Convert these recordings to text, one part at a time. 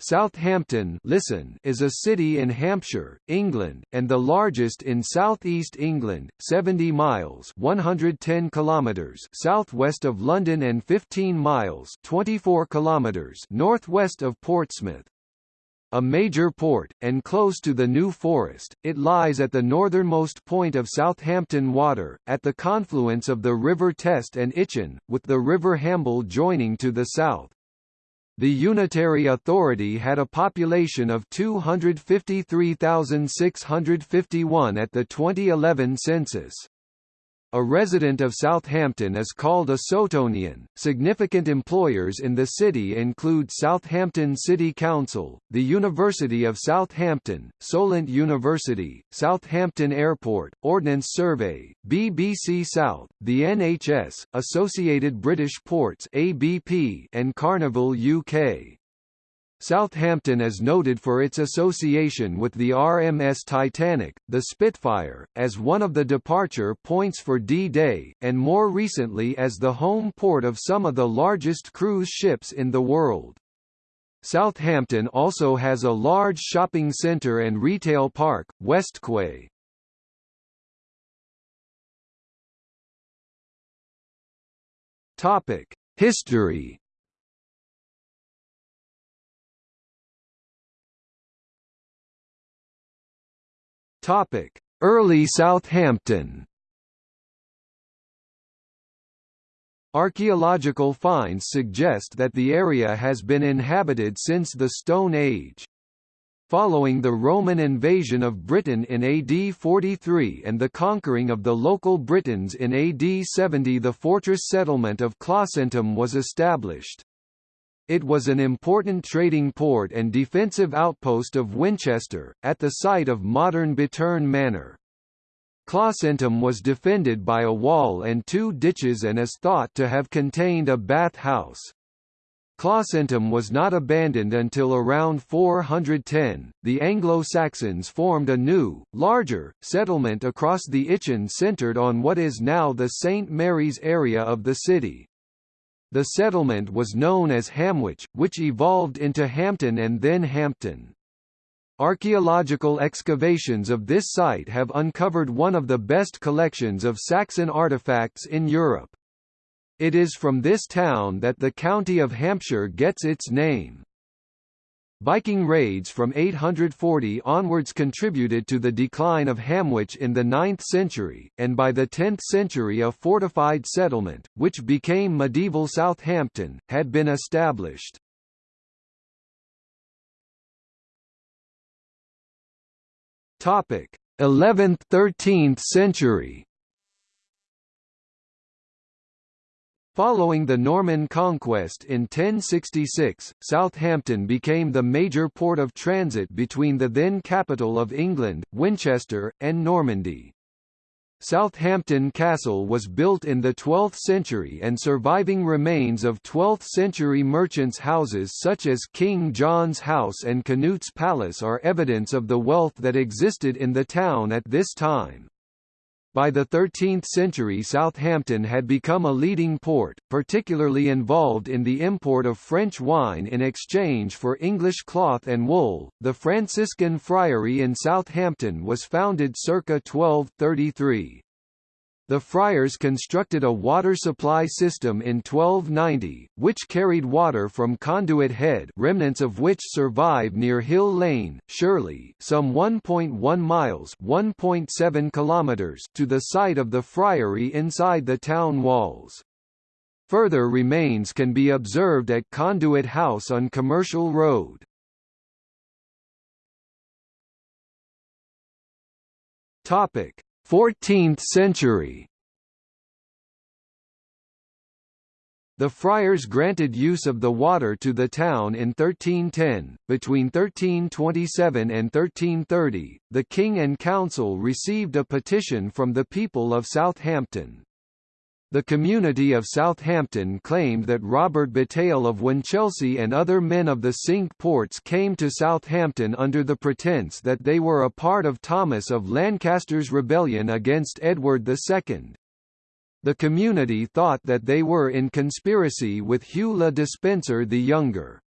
Southampton listen is a city in Hampshire, England, and the largest in southeast England, 70 miles 110 kilometers southwest of London and 15 miles 24 kilometers northwest of Portsmouth. A major port, and close to the New Forest, it lies at the northernmost point of Southampton Water, at the confluence of the River Test and Itchen, with the River Hamble joining to the south. The unitary authority had a population of 253,651 at the 2011 census. A resident of Southampton is called a Sotonian. Significant employers in the city include Southampton City Council, the University of Southampton, Solent University, Southampton Airport, Ordnance Survey, BBC South, the NHS, Associated British Ports (ABP), and Carnival UK. Southampton is noted for its association with the RMS Titanic, the Spitfire, as one of the departure points for D-Day, and more recently as the home port of some of the largest cruise ships in the world. Southampton also has a large shopping centre and retail park, Westquay. History Topic: Early Southampton. Archaeological finds suggest that the area has been inhabited since the Stone Age. Following the Roman invasion of Britain in AD 43 and the conquering of the local Britons in AD 70 the fortress settlement of Clausentum was established. It was an important trading port and defensive outpost of Winchester, at the site of modern Bitterne Manor. Clausentum was defended by a wall and two ditches and is thought to have contained a bath house. Clausentum was not abandoned until around 410. The Anglo-Saxons formed a new, larger, settlement across the Itchen centred on what is now the St. Mary's area of the city. The settlement was known as Hamwich, which evolved into Hamtun and then Hampton. Archaeological excavations of this site have uncovered one of the best collections of Saxon artifacts in Europe. It is from this town that the county of Hampshire gets its name. Viking raids from 840 onwards contributed to the decline of Hamwich in the 9th century, and by the 10th century a fortified settlement, which became medieval Southampton, had been established. Topic: 11th–13th century Following the Norman conquest in 1066, Southampton became the major port of transit between the then capital of England, Winchester, and Normandy. Southampton Castle was built in the 12th century and surviving remains of 12th-century merchants' houses such as King John's House and Canute's Palace are evidence of the wealth that existed in the town at this time. By the 13th century Southampton had become a leading port, particularly involved in the import of French wine in exchange for English cloth and wool. The Franciscan Friary in Southampton was founded circa 1233. The friars constructed a water supply system in 1290, which carried water from Conduit Head remnants of which survive near Hill Lane, Shirley some 1.1 miles 1.7 kilometers to the site of the friary inside the town walls. Further remains can be observed at Conduit House on Commercial Road. Topic 14th century The friars granted use of the water to the town in 1310. Between 1327 and 1330, the king and council received a petition from the people of Southampton. The community of Southampton claimed that Robert Bataille of Winchelsea and other men of the Cinque Ports came to Southampton under the pretence that they were a part of Thomas of Lancaster's rebellion against Edward II. The community thought that they were in conspiracy with Hugh le Despenser the Younger.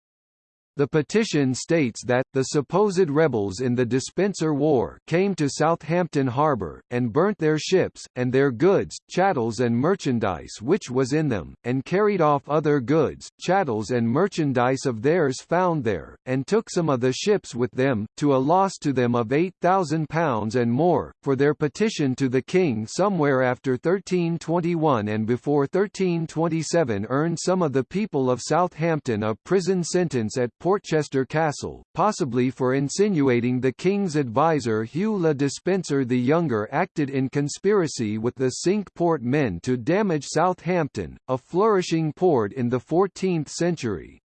The petition states that, the supposed rebels in the Despenser War came to Southampton harbour, and burnt their ships, and their goods, chattels and merchandise which was in them, and carried off other goods, chattels and merchandise of theirs found there, and took some of the ships with them, to a loss to them of £8,000 and more, for their petition to the king somewhere after 1321 and before 1327 earned some of the people of Southampton a prison sentence at Portchester Castle, possibly for insinuating the king's advisor Hugh Le Despenser the Younger acted in conspiracy with the Cinque Port men to damage Southampton, a flourishing port in the 14th century.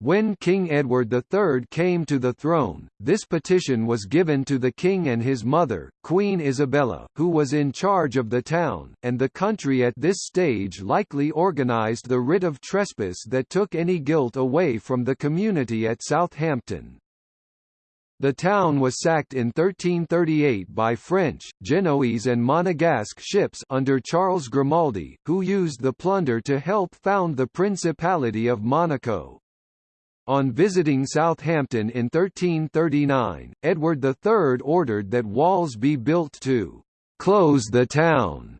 When King Edward III came to the throne, this petition was given to the king and his mother, Queen Isabella, who was in charge of the town, and the country at this stage likely organised the writ of trespass that took any guilt away from the community at Southampton. The town was sacked in 1338 by French, Genoese and Monegasque ships under Charles Grimaldi, who used the plunder to help found the Principality of Monaco. On visiting Southampton in 1339, Edward III ordered that walls be built to «close the town».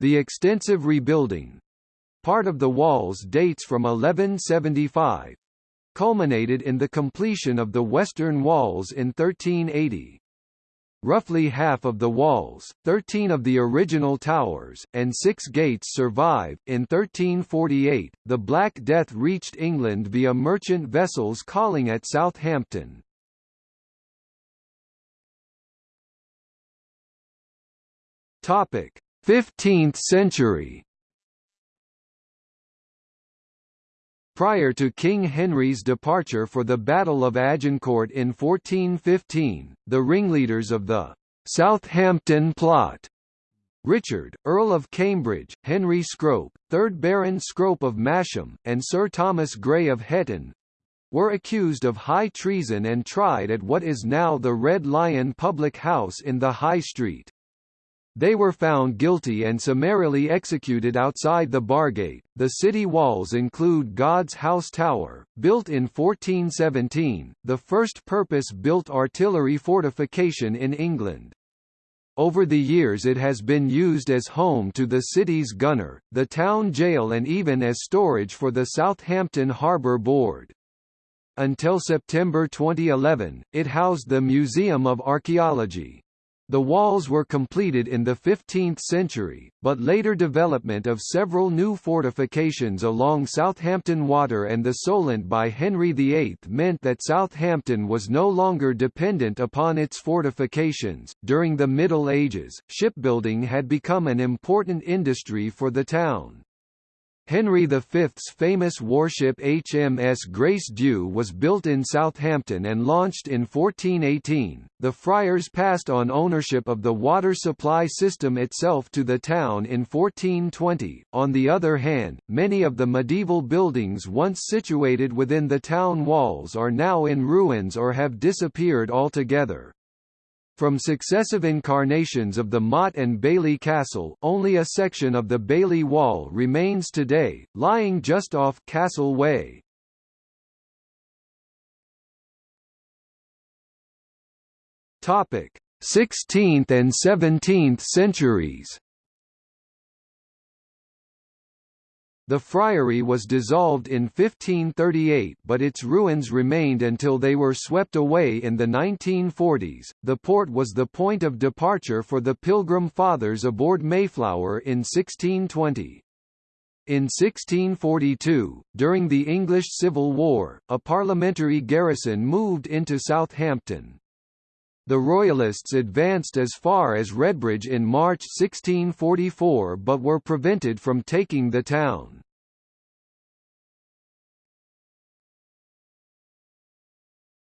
The extensive rebuilding—part of the walls dates from 1175, culminated in the completion of the western walls in 1380. Roughly half of the walls, 13 of the original towers, and six gates survive. In 1348, the Black Death reached England via merchant vessels calling at Southampton. Topic: 15th century. Prior to King Henry's departure for the Battle of Agincourt in 1415, the ringleaders of the Southampton Plot Richard, Earl of Cambridge, Henry Scrope, 3rd Baron Scrope of Masham, and Sir Thomas Grey of Hetton, were accused of high treason and tried at what is now the Red Lion public house in the High Street. They were found guilty and summarily executed outside the Bargate. The city walls include God's House Tower, built in 1417, the first purpose-built artillery fortification in England. Over the years it has been used as home to the city's gunner, the town jail and even as storage for the Southampton Harbour Board. Until September 2011, it housed the Museum of Archaeology. The walls were completed in the 15th century, but later development of several new fortifications along Southampton Water and the Solent by Henry VIII meant that Southampton was no longer dependent upon its fortifications. During the Middle Ages, shipbuilding had become an important industry for the town. Henry V's famous warship HMS Grace Dieu was built in Southampton and launched in 1418. The friars passed on ownership of the water supply system itself to the town in 1420. On the other hand, many of the medieval buildings once situated within the town walls are now in ruins or have disappeared altogether. From successive incarnations of the Motte and Bailey Castle, only a section of the Bailey Wall remains today, lying just off Castle Way. Topic: 16th and 17th centuries. The friary was dissolved in 1538 but its ruins remained until they were swept away in the 1940s. The port was the point of departure for the Pilgrim Fathers aboard Mayflower in 1620. In 1642, during the English Civil War, a parliamentary garrison moved into Southampton. The Royalists advanced as far as Redbridge in March 1644 but were prevented from taking the town.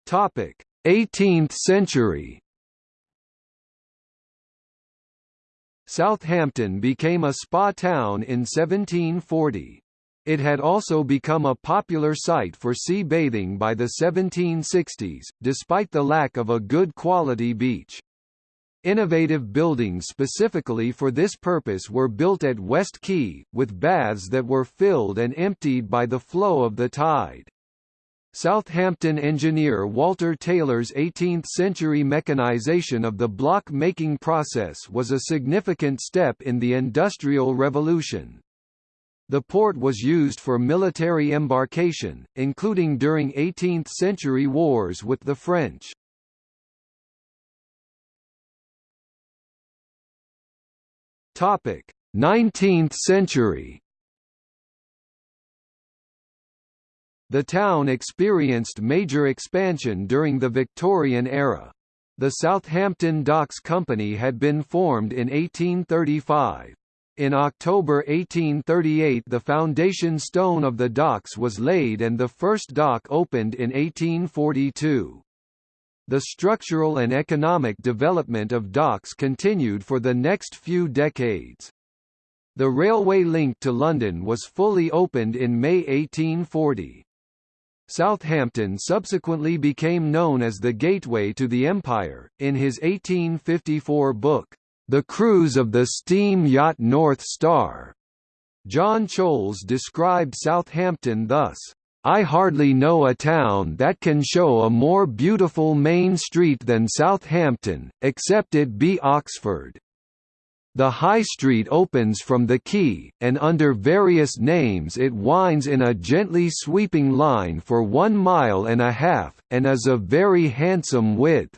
Topic: 18th century. Southampton became a spa town in 1740. It had also become a popular site for sea bathing by the 1760s, despite the lack of a good quality beach. Innovative buildings specifically for this purpose were built at West Quay, with baths that were filled and emptied by the flow of the tide. Southampton engineer Walter Taylor's 18th-century mechanization of the block-making process was a significant step in the Industrial Revolution. The port was used for military embarkation, including during 18th-century wars with the French. Topic: 19th century. The town experienced major expansion during the Victorian era. The Southampton Docks Company had been formed in 1835. In October 1838 the foundation stone of the docks was laid and the first dock opened in 1842. The structural and economic development of docks continued for the next few decades. The railway link to London was fully opened in May 1840. Southampton subsequently became known as the Gateway to the Empire. In his 1854 book, The Cruise of the Steam Yacht North Star, John Choules described Southampton thus, I hardly know a town that can show a more beautiful main street than Southampton, except it be Oxford. The High Street opens from the quay, and under various names it winds in a gently sweeping line for one mile and a half, and is of very handsome width.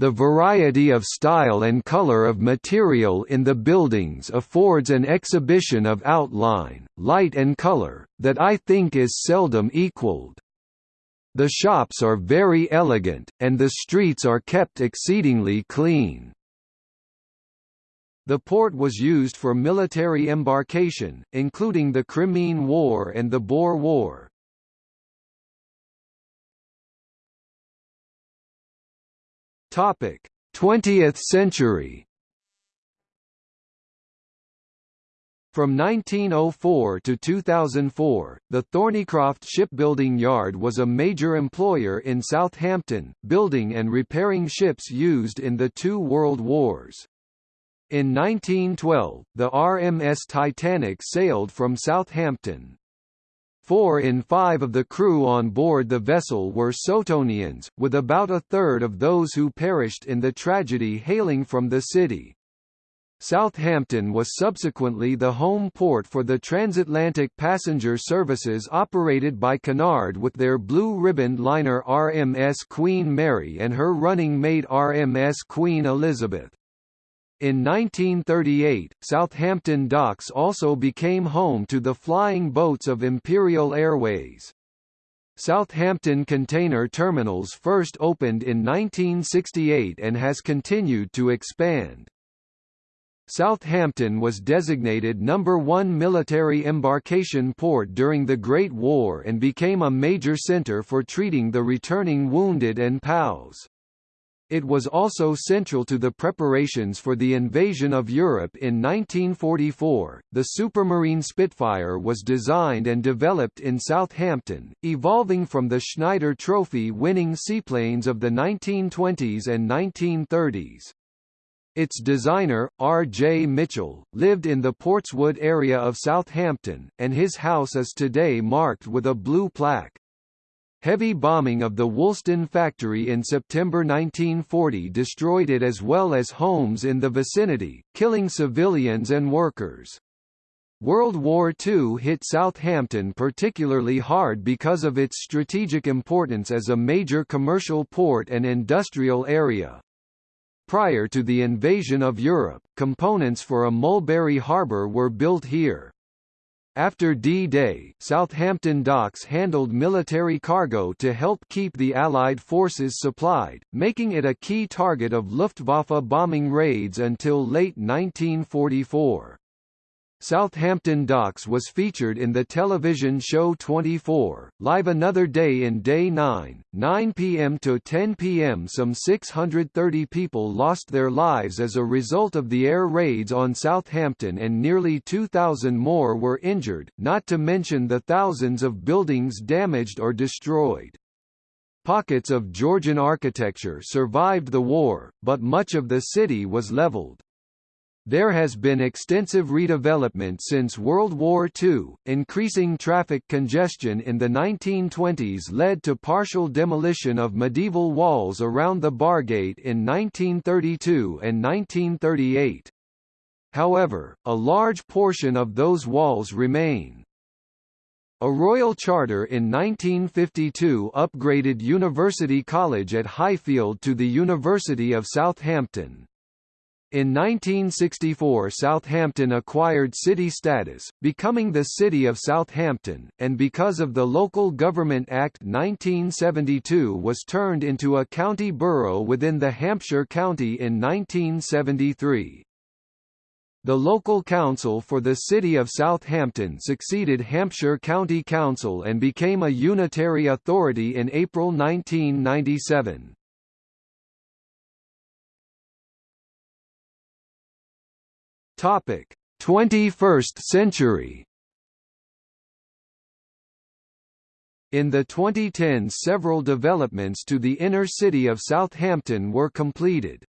The variety of style and color of material in the buildings affords an exhibition of outline, light and color, that I think is seldom equaled. The shops are very elegant, and the streets are kept exceedingly clean. The port was used for military embarkation, including the Crimean War and the Boer War. Topic: 20th century. From 1904 to 2004, the Thornycroft Shipbuilding Yard was a major employer in Southampton, building and repairing ships used in the two world wars. In 1912, the RMS Titanic sailed from Southampton. Four in five of the crew on board the vessel were Sotonians, with about a third of those who perished in the tragedy hailing from the city. Southampton was subsequently the home port for the transatlantic passenger services operated by Cunard with their blue-ribboned liner RMS Queen Mary and her running mate RMS Queen Elizabeth. In 1938, Southampton Docks also became home to the flying boats of Imperial Airways. Southampton Container Terminals first opened in 1968 and has continued to expand. Southampton was designated number one military embarkation port during the Great War and became a major centre for treating the returning wounded and POWs. It was also central to the preparations for the invasion of Europe in 1944. The Supermarine Spitfire was designed and developed in Southampton, evolving from the Schneider Trophy winning seaplanes of the 1920s and 1930s. Its designer, R. J. Mitchell, lived in the Portswood area of Southampton, and his house is today marked with a blue plaque. Heavy bombing of the Woolston factory in September 1940 destroyed it as well as homes in the vicinity, killing civilians and workers. World War II hit Southampton particularly hard because of its strategic importance as a major commercial port and industrial area. Prior to the invasion of Europe, components for a Mulberry Harbour were built here. After D-Day, Southampton docks handled military cargo to help keep the Allied forces supplied, making it a key target of Luftwaffe bombing raids until late 1944. Southampton Docks was featured in the television show 24, live another day in Day 9, 9 p.m. to 10 p.m. Some 630 people lost their lives as a result of the air raids on Southampton and nearly 2,000 more were injured, not to mention the thousands of buildings damaged or destroyed. Pockets of Georgian architecture survived the war, but much of the city was leveled. There has been extensive redevelopment since World War II. Increasing traffic congestion in the 1920s led to partial demolition of medieval walls around the Bargate in 1932 and 1938. However, a large portion of those walls remain. A royal charter in 1952 upgraded University College at Highfield to the University of Southampton. In 1964 Southampton acquired city status, becoming the City of Southampton, and because of the Local Government Act 1972 was turned into a county borough within the Hampshire County in 1973. The local council for the city of Southampton succeeded Hampshire County Council and became a unitary authority in April 1997. Topic: 21st century. In the 2010s several developments to the inner city of Southampton were completed.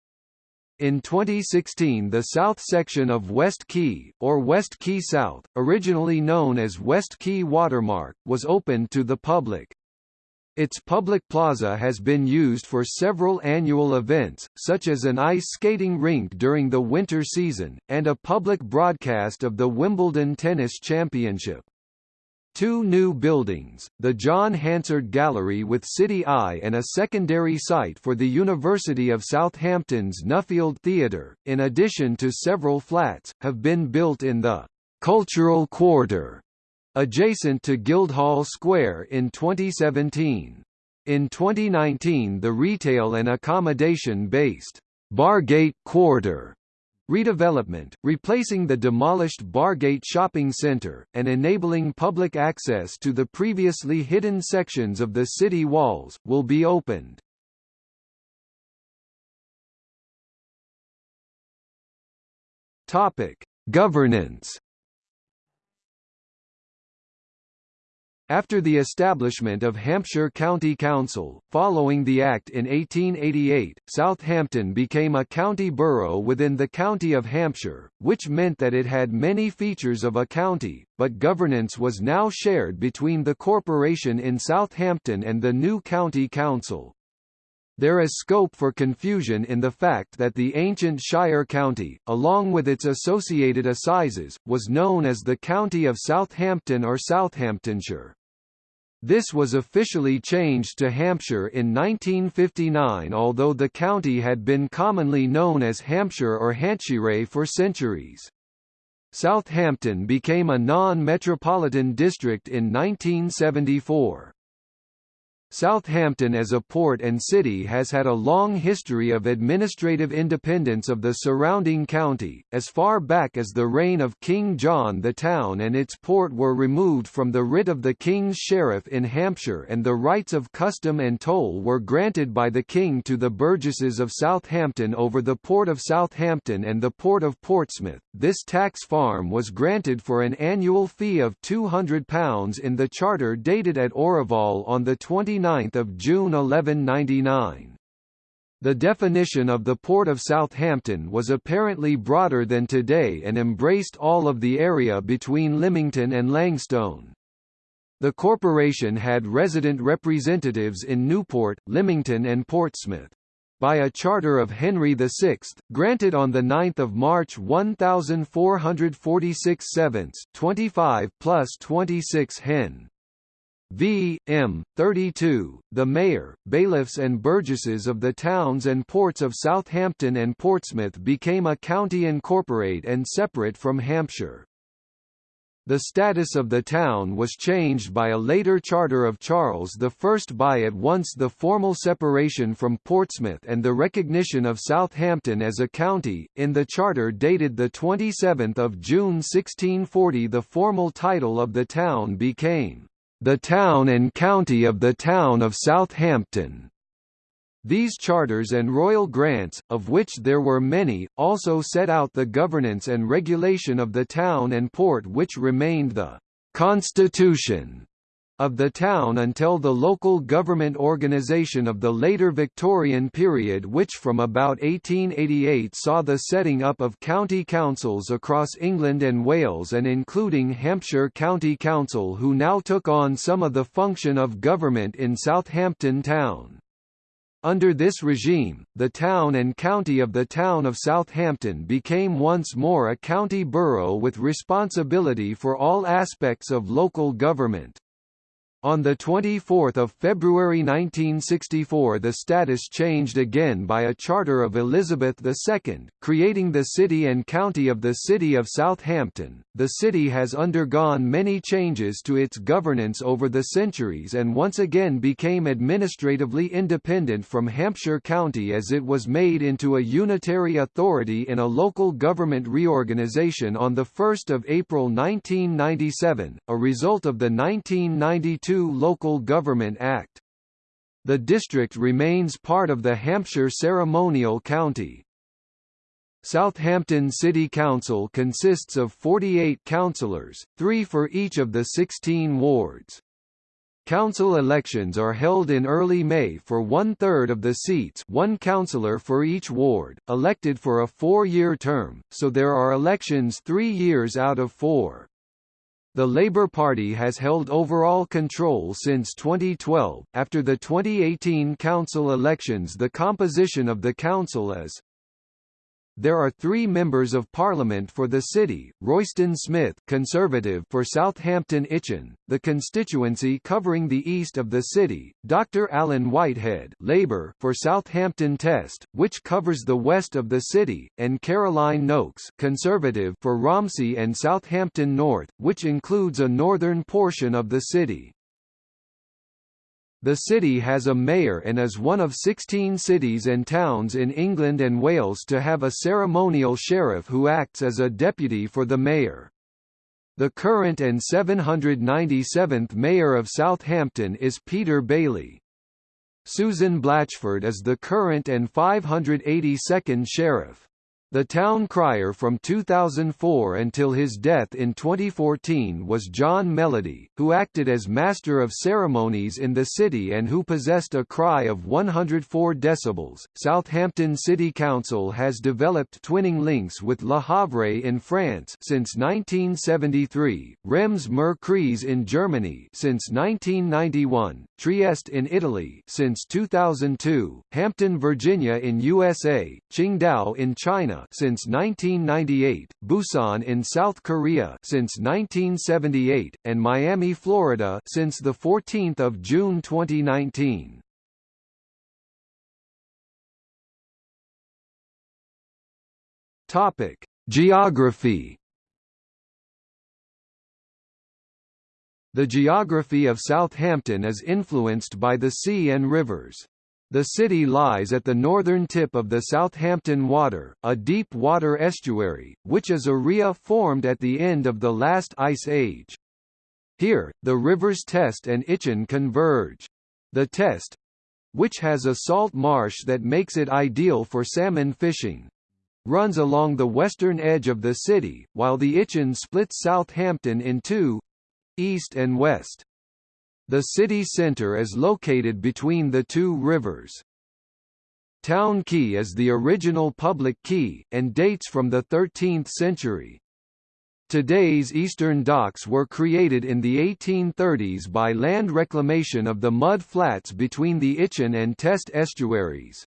In 2016 the south section of West Quay, or West Quay South, originally known as West Quay Watermark, was opened to the public. Its public plaza has been used for several annual events, such as an ice skating rink during the winter season, and a public broadcast of the Wimbledon Tennis Championship. Two new buildings, the John Hansard Gallery with City Eye and a secondary site for the University of Southampton's Nuffield Theatre, in addition to several flats, have been built in the «cultural quarter» adjacent to Guildhall Square in 2017. In 2019 the retail and accommodation-based Bargate Quarter redevelopment, replacing the demolished Bargate Shopping Centre, and enabling public access to the previously hidden sections of the city walls, will be opened. Governance After the establishment of Hampshire County Council, following the Act in 1888, Southampton became a county borough within the County of Hampshire, which meant that it had many features of a county, but governance was now shared between the corporation in Southampton and the new county council. There is scope for confusion in the fact that the ancient Shire County, along with its associated assizes, was known as the County of Southampton or Southamptonshire. This was officially changed to Hampshire in 1959 although the county had been commonly known as Hampshire or Hantshire for centuries. Southampton became a non-metropolitan district in 1974. Southampton as a port and city has had a long history of administrative independence of the surrounding county, as far back as the reign of King John the town and its port were removed from the writ of the King's Sheriff in Hampshire and the rights of custom and toll were granted by the King to the burgesses of Southampton over the port of Southampton and the port of Portsmouth. This tax farm was granted for an annual fee of £200 in the charter dated at Orival on the 20 29 June 1199. The definition of the Port of Southampton was apparently broader than today and embraced all of the area between Lymington and Langstone. The corporation had resident representatives in Newport, Lymington and Portsmouth. By a charter of Henry VI, granted on 9 March 1446 7 25 plus 26 Hen. V. M. 32, the mayor, bailiffs and burgesses of the towns and ports of Southampton and Portsmouth became a county incorporate and separate from Hampshire. The status of the town was changed by a later charter of Charles I by at once the formal separation from Portsmouth and the recognition of Southampton as a county. In the charter dated 27 June 1640 the formal title of the town became the town and county of the town of Southampton. These charters and royal grants, of which there were many, also set out the governance and regulation of the town and port which remained the «constitution» of the town until the local government organisation of the later Victorian period which from about 1888 saw the setting up of county councils across England and Wales and including Hampshire County Council who now took on some of the function of government in Southampton town. Under this regime, the town and county of the town of Southampton became once more a county borough with responsibility for all aspects of local government. On 24 February 1964 the status changed again by a charter of Elizabeth II, creating the city and county of the City of Southampton. The city has undergone many changes to its governance over the centuries and once again became administratively independent from Hampshire County as it was made into a unitary authority in a local government reorganisation on 1 April 1997, a result of the 1992 Local Government Act. The district remains part of the Hampshire ceremonial county. Southampton City Council consists of 48 councillors, three for each of the 16 wards. Council elections are held in early May for one-third of the seats one councillor for each ward, elected for a four-year term, so there are elections three years out of four. The Labour Party has held overall control since 2012. After the 2018 council elections, the composition of the council is there are three members of parliament for the city, Royston Smith Conservative for Southampton Itchen, the constituency covering the east of the city, Dr Alan Whitehead Labour for Southampton Test, which covers the west of the city, and Caroline Nokes Conservative for Romsey and Southampton North, which includes a northern portion of the city. The city has a mayor and is one of 16 cities and towns in England and Wales to have a ceremonial sheriff who acts as a deputy for the mayor. The current and 797th mayor of Southampton is Peter Bailey. Susan Blatchford is the current and 582nd sheriff. The town crier from 2004 until his death in 2014 was John Melody, who acted as master of ceremonies in the city and who possessed a cry of 104 decibels. Southampton City Council has developed twinning links with Le Havre in France since 1973, Rems-Murr-Kreis in Germany since 1991, Trieste in Italy since 2002, Hampton, Virginia in USA, Qingdao in China since 1998, Busan in South Korea since 1978, and Miami, Florida since the 14th of June 2019. Topic: Geography The geography of Southampton is influenced by the sea and rivers. The city lies at the northern tip of the Southampton Water, a deep water estuary, which is a ria formed at the end of the last ice age. Here, the rivers Test and Itchen converge. The Test which has a salt marsh that makes it ideal for salmon fishing runs along the western edge of the city, while the Itchen splits Southampton in two east and west. The city centre is located between the two rivers. Town Quay is the original public quay, and dates from the 13th century. Today's eastern docks were created in the 1830s by land reclamation of the mud flats between the Itchen and Test estuaries.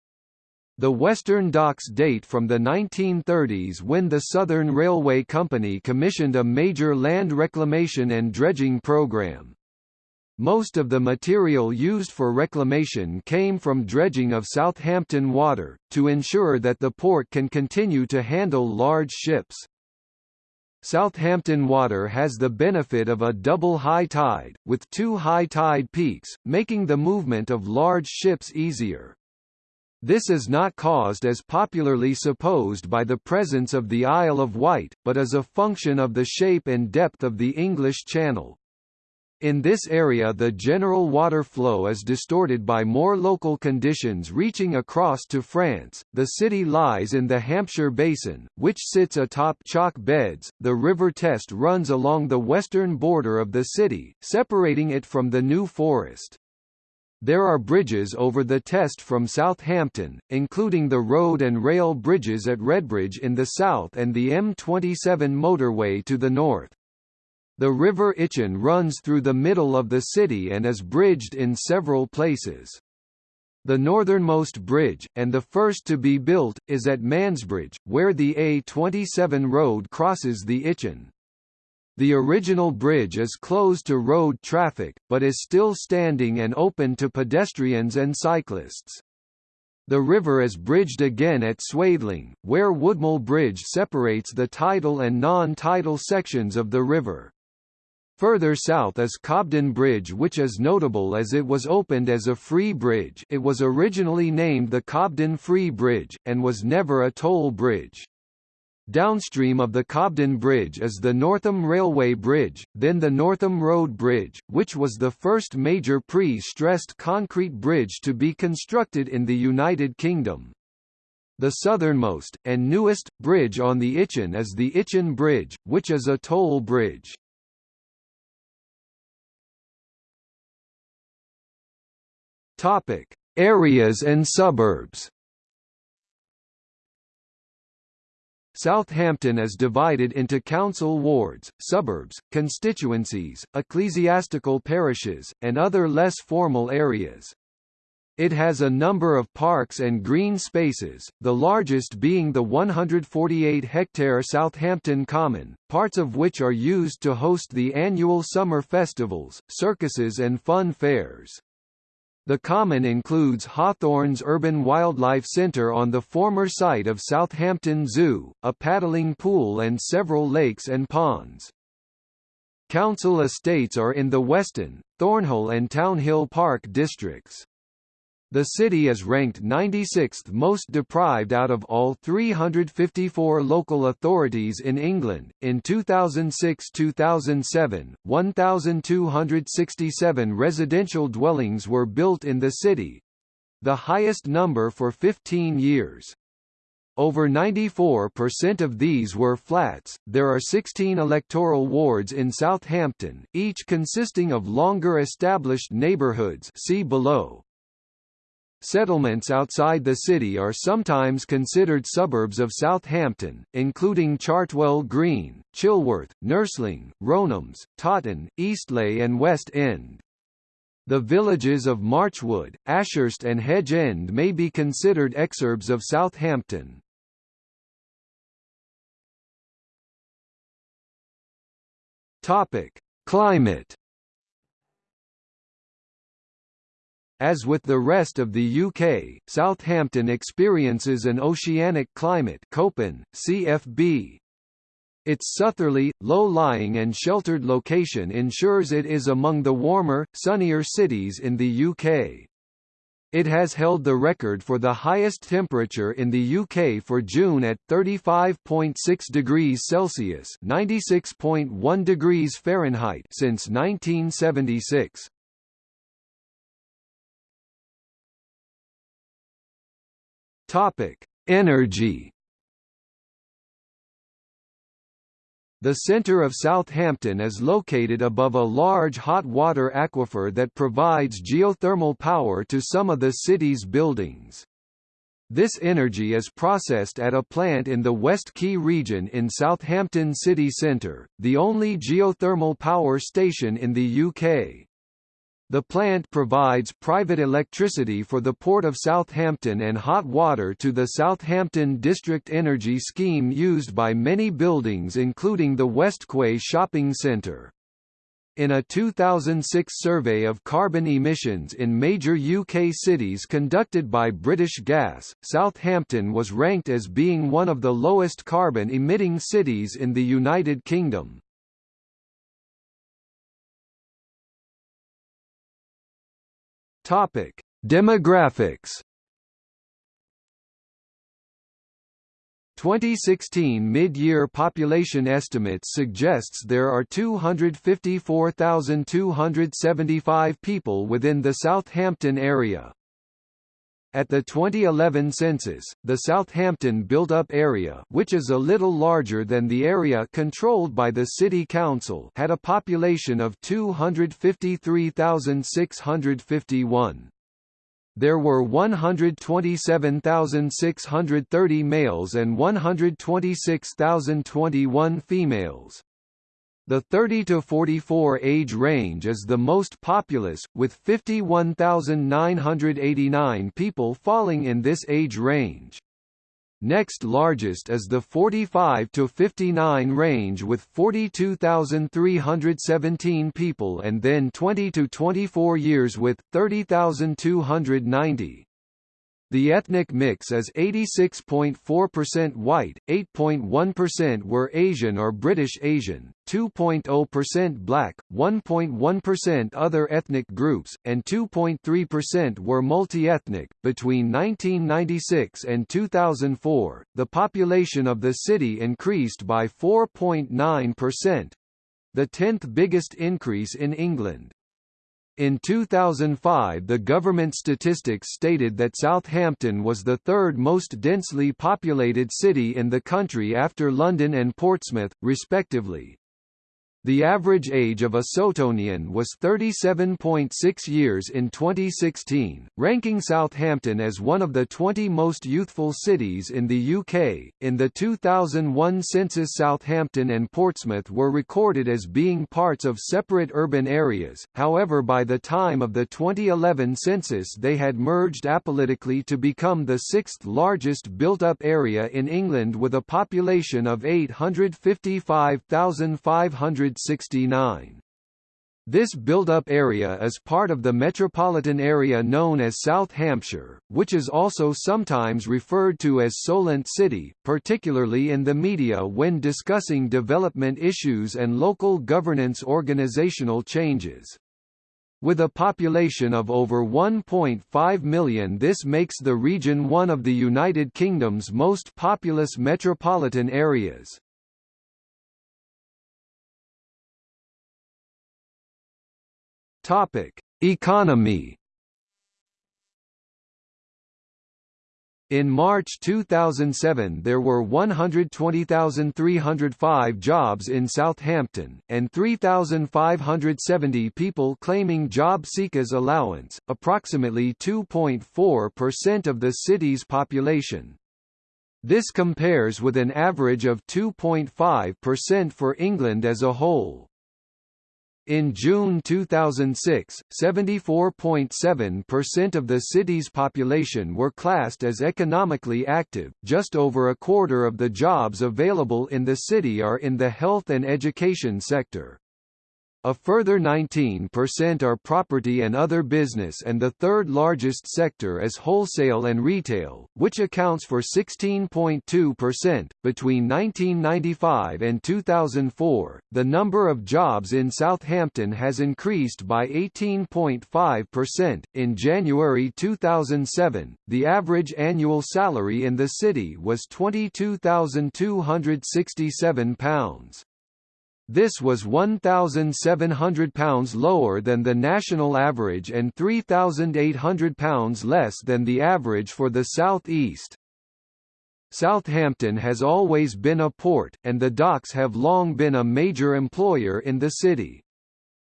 The western docks date from the 1930s when the Southern Railway Company commissioned a major land reclamation and dredging program. Most of the material used for reclamation came from dredging of Southampton water, to ensure that the port can continue to handle large ships. Southampton water has the benefit of a double high tide, with two high tide peaks, making the movement of large ships easier. This is not caused as popularly supposed by the presence of the Isle of Wight, but as a function of the shape and depth of the English Channel. In this area the general water flow is distorted by more local conditions reaching across to France. The city lies in the Hampshire Basin, which sits atop chalk beds. The River Test runs along the western border of the city, separating it from the New Forest. There are bridges over the Test from Southampton, including the road and rail bridges at Redbridge in the south and the M27 motorway to the north. The River Itchen runs through the middle of the city and is bridged in several places. The northernmost bridge, and the first to be built, is at Mansbridge, where the A27 road crosses the Itchen. The original bridge is closed to road traffic, but is still standing and open to pedestrians and cyclists. The river is bridged again at Swaythling, where Woodmill Bridge separates the tidal and non-tidal sections of the river. Further south is Cobden Bridge which is notable as it was opened as a free bridge it was originally named the Cobden Free Bridge, and was never a toll bridge. Downstream of the Cobden Bridge is the Northam Railway Bridge, then the Northam Road Bridge, which was the first major pre-stressed concrete bridge to be constructed in the United Kingdom. The southernmost, and newest, bridge on the Itchen is the Itchen Bridge, which is a toll bridge. Topic: Areas and suburbs. Southampton is divided into council wards, suburbs, constituencies, ecclesiastical parishes, and other less formal areas. It has a number of parks and green spaces, the largest being the 148-hectare Southampton Common, parts of which are used to host the annual summer festivals, circuses and fun fairs. The common includes Hawthorns Urban Wildlife Centre on the former site of Southampton Zoo, a paddling pool and several lakes and ponds. Council estates are in the Weston, Thornhill and Townhill Park districts. The city is ranked 96th most deprived out of all 354 local authorities in England. In 2006-2007, 1,267 residential dwellings were built in the city, the highest number for 15 years. Over 94% of these were flats. There are 16 electoral wards in Southampton, each consisting of longer established neighbourhoods. See below. Settlements outside the city are sometimes considered suburbs of Southampton, including Chartwell Green, Chilworth, Nursling, Rownhams, Totton, Eastleigh and West End. The villages of Marchwood, Ashurst and Hedge End may be considered exurbs of Southampton. Climate As with the rest of the UK, Southampton experiences an oceanic climate Köppen, CFB. Its southerly, low-lying and sheltered location ensures it is among the warmer, sunnier cities in the UK. It has held the record for the highest temperature in the UK for June at 35.6 degrees Celsius (96.1 degrees Fahrenheit) since 1976. Topic: Energy. The centre of Southampton is located above a large hot water aquifer that provides geothermal power to some of the city's buildings. This energy is processed at a plant in the West Quay region in Southampton city centre, the only geothermal power station in the UK. The plant provides private electricity for the Port of Southampton and hot water to the Southampton District Energy Scheme used by many buildings including the Westquay Shopping Centre. In a 2006 survey of carbon emissions in major UK cities conducted by British Gas, Southampton was ranked as being one of the lowest carbon-emitting cities in the United Kingdom. Topic: Demographics 2016 mid-year population estimates suggests there are 254,275 people within the Southampton area. At the 2011 census, the Southampton built-up area which is a little larger than the area controlled by the City Council had a population of 253,651. There were 127,630 males and 126,021 females. The 30 to 44 age range is the most populous, with 51,989 people falling in this age range. Next largest is the 45 to 59 range with 42,317 people and then 20 to 24 years with 30,290. The ethnic mix is 86.4% white, 8.1% were Asian or British Asian, 2.0% black, 1.1% other ethnic groups, and 2.3% were multi-ethnic. Between 1996 and 2004, the population of the city increased by 4.9%, the 10th biggest increase in England. In 2005 the government statistics stated that Southampton was the third most densely populated city in the country after London and Portsmouth, respectively. The average age of a Sotonian was 37.6 years in 2016, ranking Southampton as one of the 20 most youthful cities in the UK. In the 2001 census, Southampton and Portsmouth were recorded as being parts of separate urban areas, however, by the time of the 2011 census, they had merged apolitically to become the sixth largest built up area in England with a population of 855,500 169. This built-up area is part of the metropolitan area known as South Hampshire, which is also sometimes referred to as Solent City, particularly in the media when discussing development issues and local governance organizational changes. With a population of over 1.5 million this makes the region one of the United Kingdom's most populous metropolitan areas. Topic: Economy. In March 2007 there were 120,305 jobs in Southampton, and 3,570 people claiming job seekers allowance, approximately 2.4% of the city's population. This compares with an average of 2.5% for England as a whole. In June 2006, 74.7% of the city's population were classed as economically active, just over a quarter of the jobs available in the city are in the health and education sector. A further 19% are property and other business and the third largest sector is wholesale and retail, which accounts for 16.2%. Between 1995 and 2004, the number of jobs in Southampton has increased by 18.5%. In January 2007, the average annual salary in the city was £22,267. This was £1,700 lower than the national average and £3,800 less than the average for the South East. Southampton has always been a port, and the docks have long been a major employer in the city.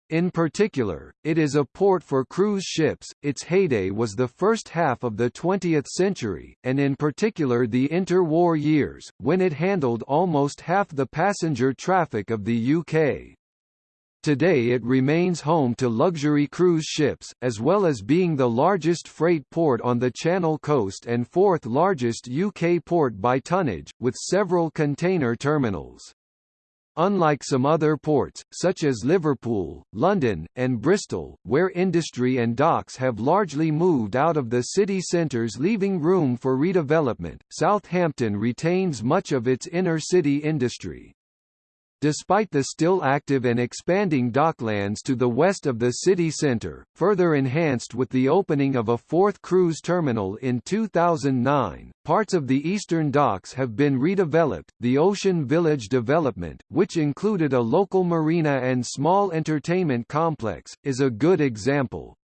In particular, it is a port for cruise ships. Its heyday was the first half of the 20th century, and in particular the interwar years, when it handled almost half the passenger traffic of the UK. Today it remains home to luxury cruise ships, as well as being the largest freight port on the Channel coast and fourth largest UK port by tonnage, with several container terminals. Unlike some other ports, such as Liverpool, London, and Bristol, where industry and docks have largely moved out of the city centres leaving room for redevelopment, Southampton retains much of its inner-city industry. Despite the still active and expanding docklands to the west of the city centre, further enhanced with the opening of a fourth cruise terminal in 2009. Parts of the eastern docks have been redeveloped. The Ocean Village development, which included a local marina and small entertainment complex, is a good example.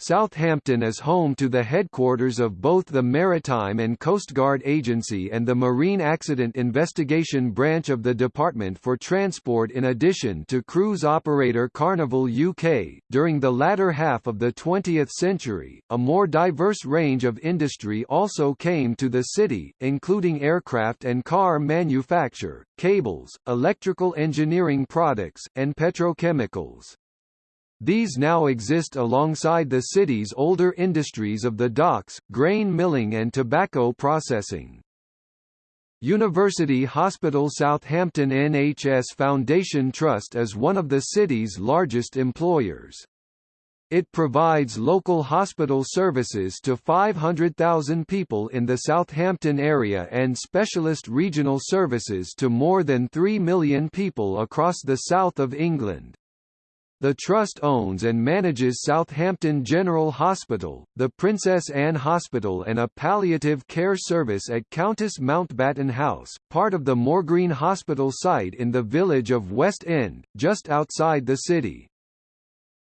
Southampton is home to the headquarters of both the Maritime and Coast Guard Agency and the Marine Accident Investigation Branch of the Department for Transport in addition to cruise operator Carnival UK. During the latter half of the 20th century, a more diverse range of industry also came to the city, including aircraft and car manufacture, cables, electrical engineering products, and petrochemicals. These now exist alongside the city's older industries of the docks, grain milling and tobacco processing. University Hospital Southampton NHS Foundation Trust is one of the city's largest employers. It provides local hospital services to 500,000 people in the Southampton area and specialist regional services to more than 3 million people across the south of England. The Trust owns and manages Southampton General Hospital, the Princess Anne Hospital and a palliative care service at Countess Mountbatten House, part of the Moorgreen Hospital site in the village of West End, just outside the city.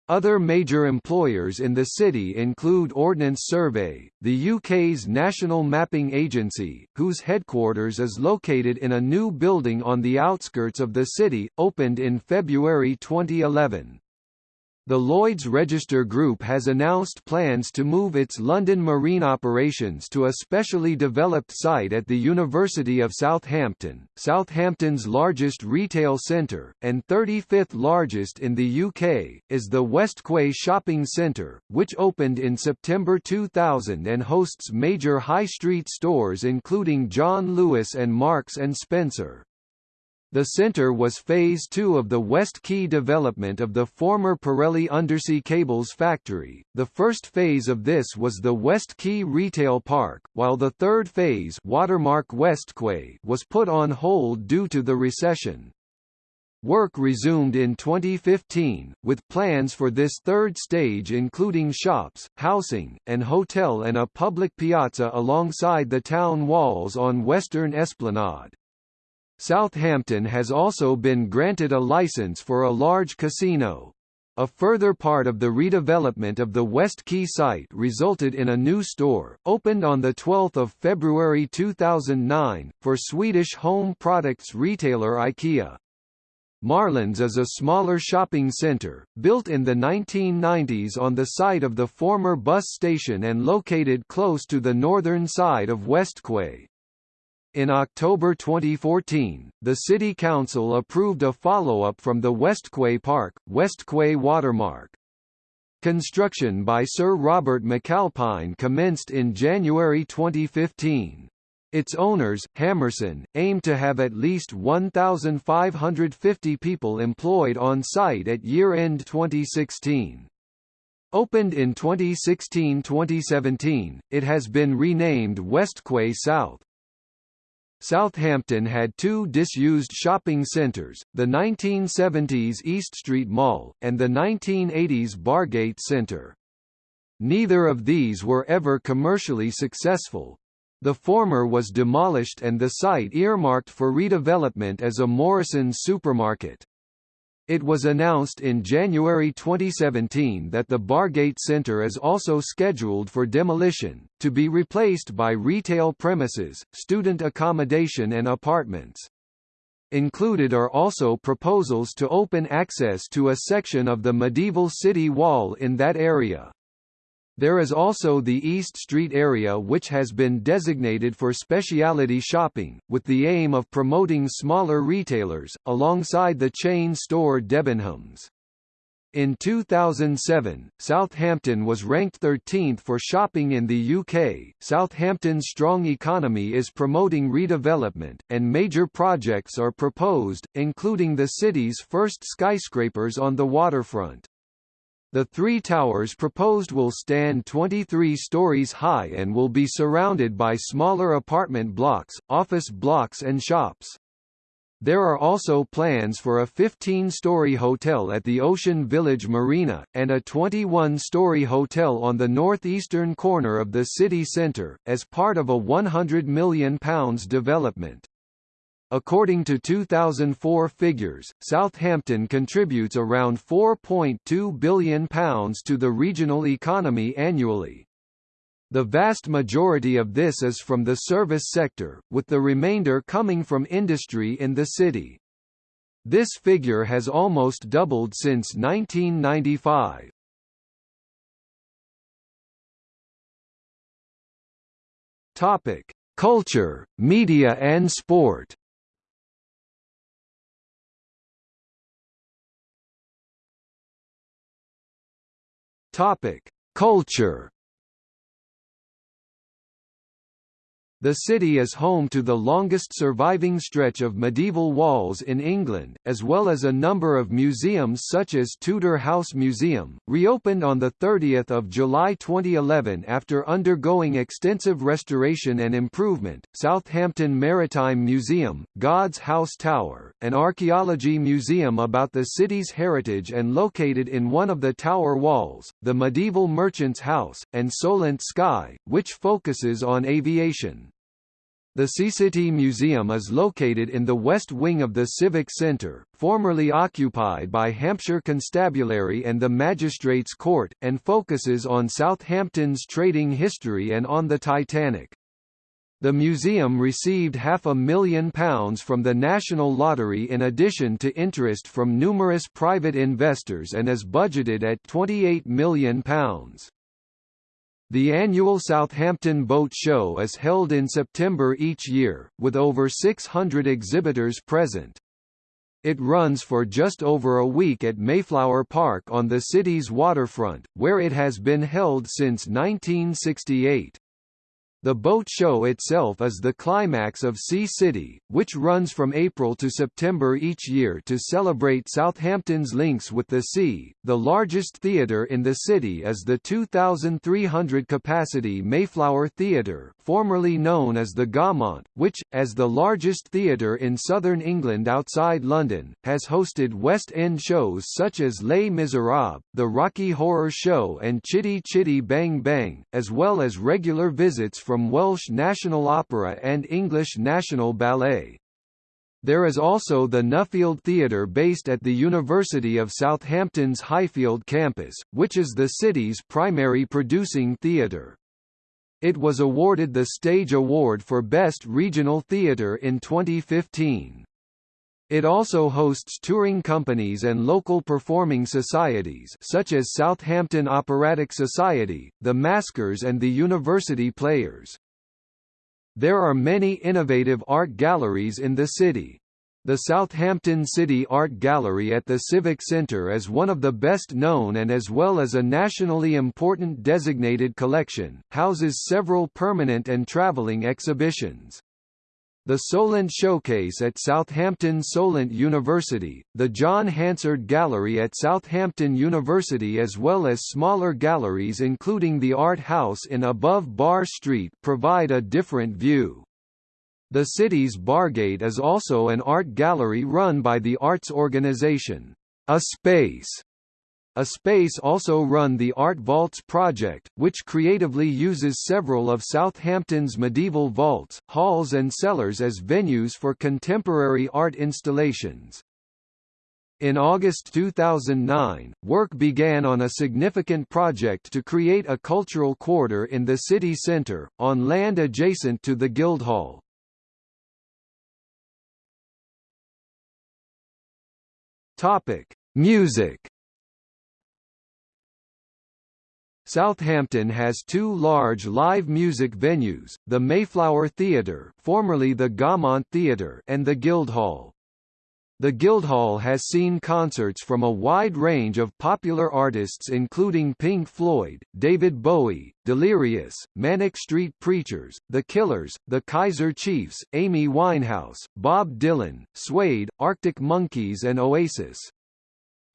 Other major employers in the city include Ordnance Survey, the UK's national mapping agency, whose headquarters is located in a new building on the outskirts of the city, opened in February 2011. The Lloyd's Register Group has announced plans to move its London marine operations to a specially developed site at the University of Southampton, Southampton's largest retail centre, and 35th largest in the UK, is the West Quay Shopping Centre, which opened in September 2000 and hosts major high street stores including John Lewis and Marks and Spencer. The center was Phase 2 of the West Quay development of the former Pirelli Undersea Cables factory. The first phase of this was the West Quay Retail Park, while the third phase Watermark West Quay was put on hold due to the recession. Work resumed in 2015, with plans for this third stage including shops, housing, and hotel and a public piazza alongside the town walls on Western Esplanade. Southampton has also been granted a license for a large casino. A further part of the redevelopment of the West Quay site resulted in a new store, opened on 12 February 2009, for Swedish home products retailer IKEA. Marlands is a smaller shopping centre, built in the 1990s on the site of the former bus station and located close to the northern side of West Quay. In October 2014, the City Council approved a follow-up from the West Quay Park, West Quay Watermark. Construction by Sir Robert McAlpine commenced in January 2015. Its owners, Hammerson, aim to have at least 1,550 people employed on site at year-end 2016. Opened in 2016-2017, it has been renamed West Quay South. Southampton had two disused shopping centres, the 1970s East Street Mall, and the 1980s Bargate Centre. Neither of these were ever commercially successful. The former was demolished and the site earmarked for redevelopment as a Morrison's supermarket. It was announced in January 2017 that the Bargate Centre is also scheduled for demolition, to be replaced by retail premises, student accommodation and apartments. Included are also proposals to open access to a section of the medieval city wall in that area. There is also the East Street area which has been designated for specialty shopping, with the aim of promoting smaller retailers, alongside the chain store Debenhams. In 2007, Southampton was ranked 13th for shopping in the UK. Southampton's strong economy is promoting redevelopment, and major projects are proposed, including the city's first skyscrapers on the waterfront. The three towers proposed will stand 23 stories high and will be surrounded by smaller apartment blocks, office blocks and shops. There are also plans for a 15-story hotel at the Ocean Village Marina, and a 21-story hotel on the northeastern corner of the city centre, as part of a £100 million development. According to 2004 figures, Southampton contributes around £4.2 billion to the regional economy annually. The vast majority of this is from the service sector, with the remainder coming from industry in the city. This figure has almost doubled since 1995. Topic: Culture, media and sport. Topic: Culture The city is home to the longest surviving stretch of medieval walls in England, as well as a number of museums such as Tudor House Museum, reopened on 30 July 2011 after undergoing extensive restoration and improvement, Southampton Maritime Museum, God's House Tower, an archaeology museum about the city's heritage and located in one of the tower walls, the medieval Merchant's House, and Solent Sky, which focuses on aviation. The Seacity Museum is located in the west wing of the Civic Centre, formerly occupied by Hampshire Constabulary and the Magistrates' Court, and focuses on Southampton's trading history and on the Titanic. The museum received half a million pounds from the National Lottery in addition to interest from numerous private investors and is budgeted at £28 million. The annual Southampton Boat Show is held in September each year, with over 600 exhibitors present. It runs for just over a week at Mayflower Park on the city's waterfront, where it has been held since 1968. The boat show itself is the climax of Sea City, which runs from April to September each year to celebrate Southampton's links with the sea. The largest theatre in the city is the 2,300 capacity Mayflower Theatre, formerly known as the Gaumont, which, as the largest theatre in southern England outside London, has hosted West End shows such as Les Miserables, The Rocky Horror Show, and Chitty Chitty Bang Bang, as well as regular visits from Welsh National Opera and English National Ballet. There is also the Nuffield Theatre based at the University of Southampton's Highfield campus, which is the city's primary producing theatre. It was awarded the Stage Award for Best Regional Theatre in 2015. It also hosts touring companies and local performing societies such as Southampton Operatic Society, the Maskers and the University Players. There are many innovative art galleries in the city. The Southampton City Art Gallery at the Civic Centre is one of the best known and as well as a nationally important designated collection, houses several permanent and travelling exhibitions the Solent Showcase at Southampton Solent University, the John Hansard Gallery at Southampton University as well as smaller galleries including the Art House in Above Bar Street provide a different view. The city's Bargate is also an art gallery run by the arts organisation, A Space, a Space also run the Art Vaults project, which creatively uses several of Southampton's medieval vaults, halls and cellars as venues for contemporary art installations. In August 2009, work began on a significant project to create a cultural quarter in the city centre, on land adjacent to the Guildhall. Music Southampton has two large live music venues, the Mayflower Theatre formerly the Gaumont Theatre and the Guildhall. The Guildhall has seen concerts from a wide range of popular artists including Pink Floyd, David Bowie, Delirious, Manic Street Preachers, The Killers, The Kaiser Chiefs, Amy Winehouse, Bob Dylan, Suede, Arctic Monkeys and Oasis.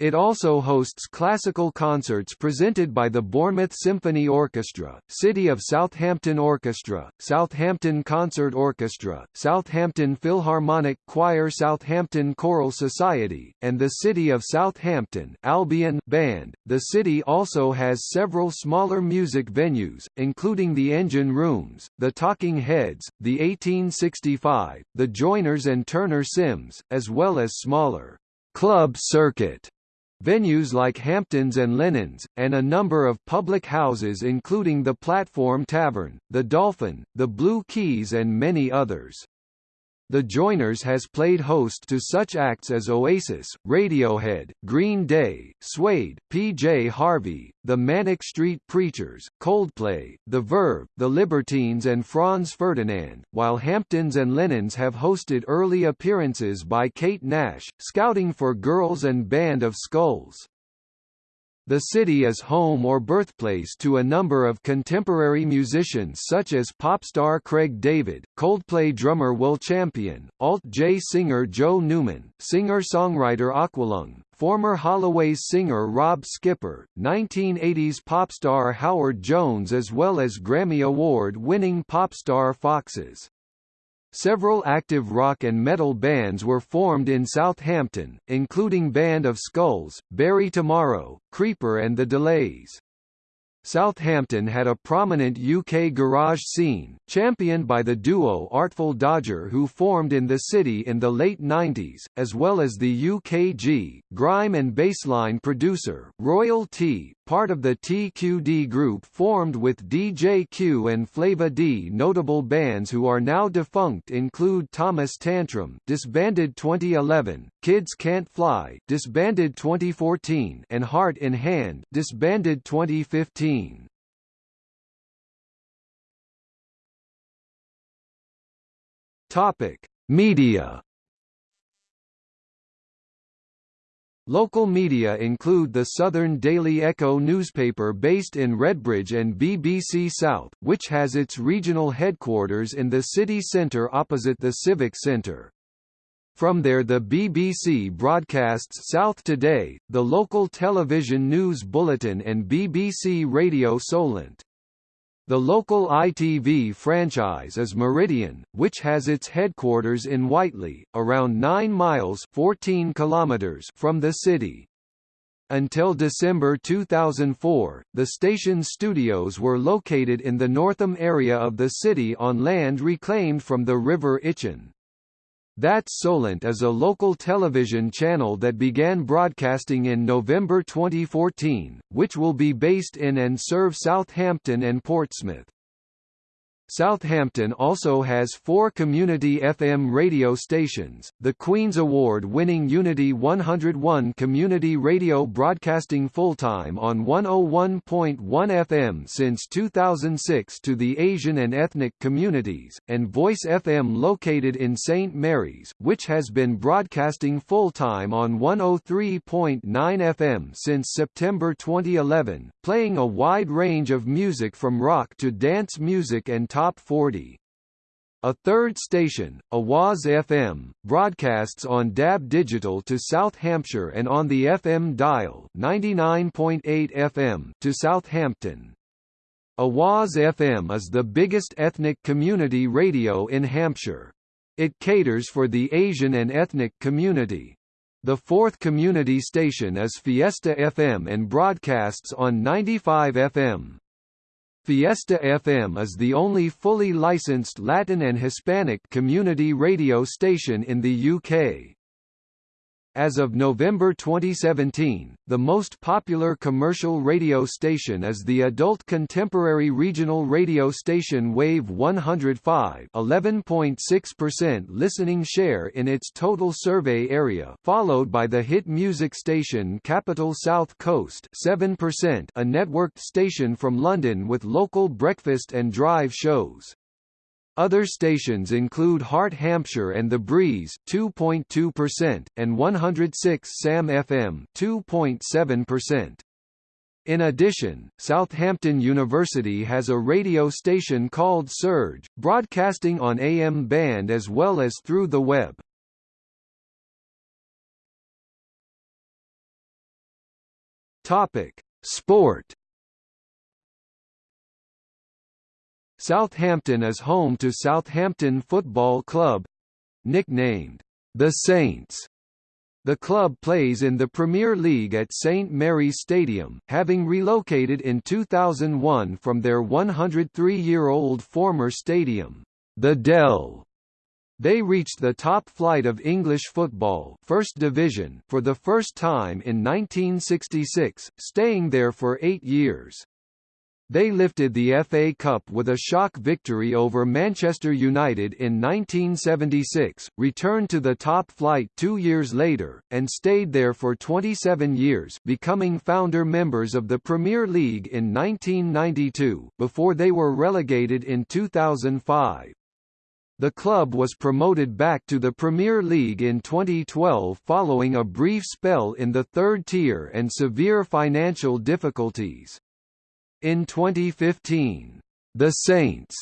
It also hosts classical concerts presented by the Bournemouth Symphony Orchestra, City of Southampton Orchestra, Southampton Concert Orchestra, Southampton Philharmonic Choir Southampton Choral Society, and the City of Southampton Albion Band. The city also has several smaller music venues, including the Engine Rooms, the Talking Heads, the 1865, the Joiners and Turner Sims, as well as smaller club circuit Venues like Hamptons and Lennon's, and a number of public houses including the Platform Tavern, the Dolphin, the Blue Keys and many others. The Joiners has played host to such acts as Oasis, Radiohead, Green Day, Suede, PJ Harvey, The Manic Street Preachers, Coldplay, The Verve, The Libertines and Franz Ferdinand, while Hamptons and Lennon's have hosted early appearances by Kate Nash, Scouting for Girls and Band of Skulls. The city is home or birthplace to a number of contemporary musicians such as pop star Craig David, Coldplay drummer Will Champion, alt-J singer Joe Newman, singer-songwriter Aqualung, former Holloway's singer Rob Skipper, 1980s pop star Howard Jones as well as Grammy Award-winning pop star Foxes. Several active rock and metal bands were formed in Southampton, including Band of Skulls, Bury Tomorrow, Creeper and The Delays. Southampton had a prominent UK garage scene, championed by the duo Artful Dodger who formed in the city in the late 90s, as well as the UKG, grime and bassline producer, Royal T, part of the TQD group formed with DJ Q and Flava D. Notable bands who are now defunct include Thomas Tantrum disbanded 2011, Kids Can't Fly disbanded 2014 and Heart in Hand disbanded 2015. Topic: Media. Local media include the Southern Daily Echo newspaper based in Redbridge and BBC South, which has its regional headquarters in the city centre opposite the Civic Centre. From there the BBC broadcasts South Today, the local television news bulletin and BBC Radio Solent. The local ITV franchise is Meridian, which has its headquarters in Whiteley, around 9 miles 14 kilometers from the city. Until December 2004, the station's studios were located in the Northam area of the city on land reclaimed from the River Itchen. That's Solent is a local television channel that began broadcasting in November 2014, which will be based in and serve Southampton and Portsmouth. Southampton also has four community FM radio stations, the Queen's Award-winning Unity 101 community radio broadcasting full-time on 101.1 FM since 2006 to the Asian and ethnic communities, and Voice FM located in St. Mary's, which has been broadcasting full-time on 103.9 FM since September 2011, playing a wide range of music from rock to dance music and Top 40. A third station, Awaz FM, broadcasts on DAB Digital to South Hampshire and on the FM dial 99.8 FM to Southampton. Awaz FM is the biggest ethnic community radio in Hampshire. It caters for the Asian and ethnic community. The fourth community station is Fiesta FM and broadcasts on 95 FM. Fiesta FM is the only fully licensed Latin and Hispanic community radio station in the UK. As of November 2017, the most popular commercial radio station is the adult contemporary regional radio station Wave 105 11.6% listening share in its total survey area followed by the hit music station Capital South Coast 7% a networked station from London with local breakfast and drive shows. Other stations include Heart Hampshire and The Breeze 2.2% and 106 Sam FM 2.7%. In addition, Southampton University has a radio station called Surge, broadcasting on AM band as well as through the web. Topic: Sport. Southampton is home to Southampton Football Club, nicknamed the Saints. The club plays in the Premier League at St Mary's Stadium, having relocated in 2001 from their 103-year-old former stadium, the Dell. They reached the top flight of English football First Division for the first time in 1966, staying there for eight years. They lifted the FA Cup with a shock victory over Manchester United in 1976, returned to the top flight two years later, and stayed there for 27 years becoming founder members of the Premier League in 1992, before they were relegated in 2005. The club was promoted back to the Premier League in 2012 following a brief spell in the third tier and severe financial difficulties. In 2015, the Saints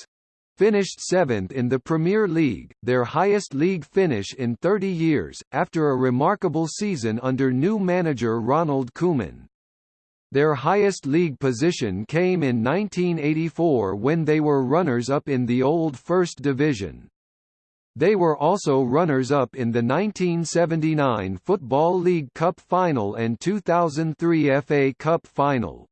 finished seventh in the Premier League, their highest league finish in 30 years, after a remarkable season under new manager Ronald Koeman. Their highest league position came in 1984 when they were runners-up in the old First Division. They were also runners-up in the 1979 Football League Cup Final and 2003 FA Cup Final.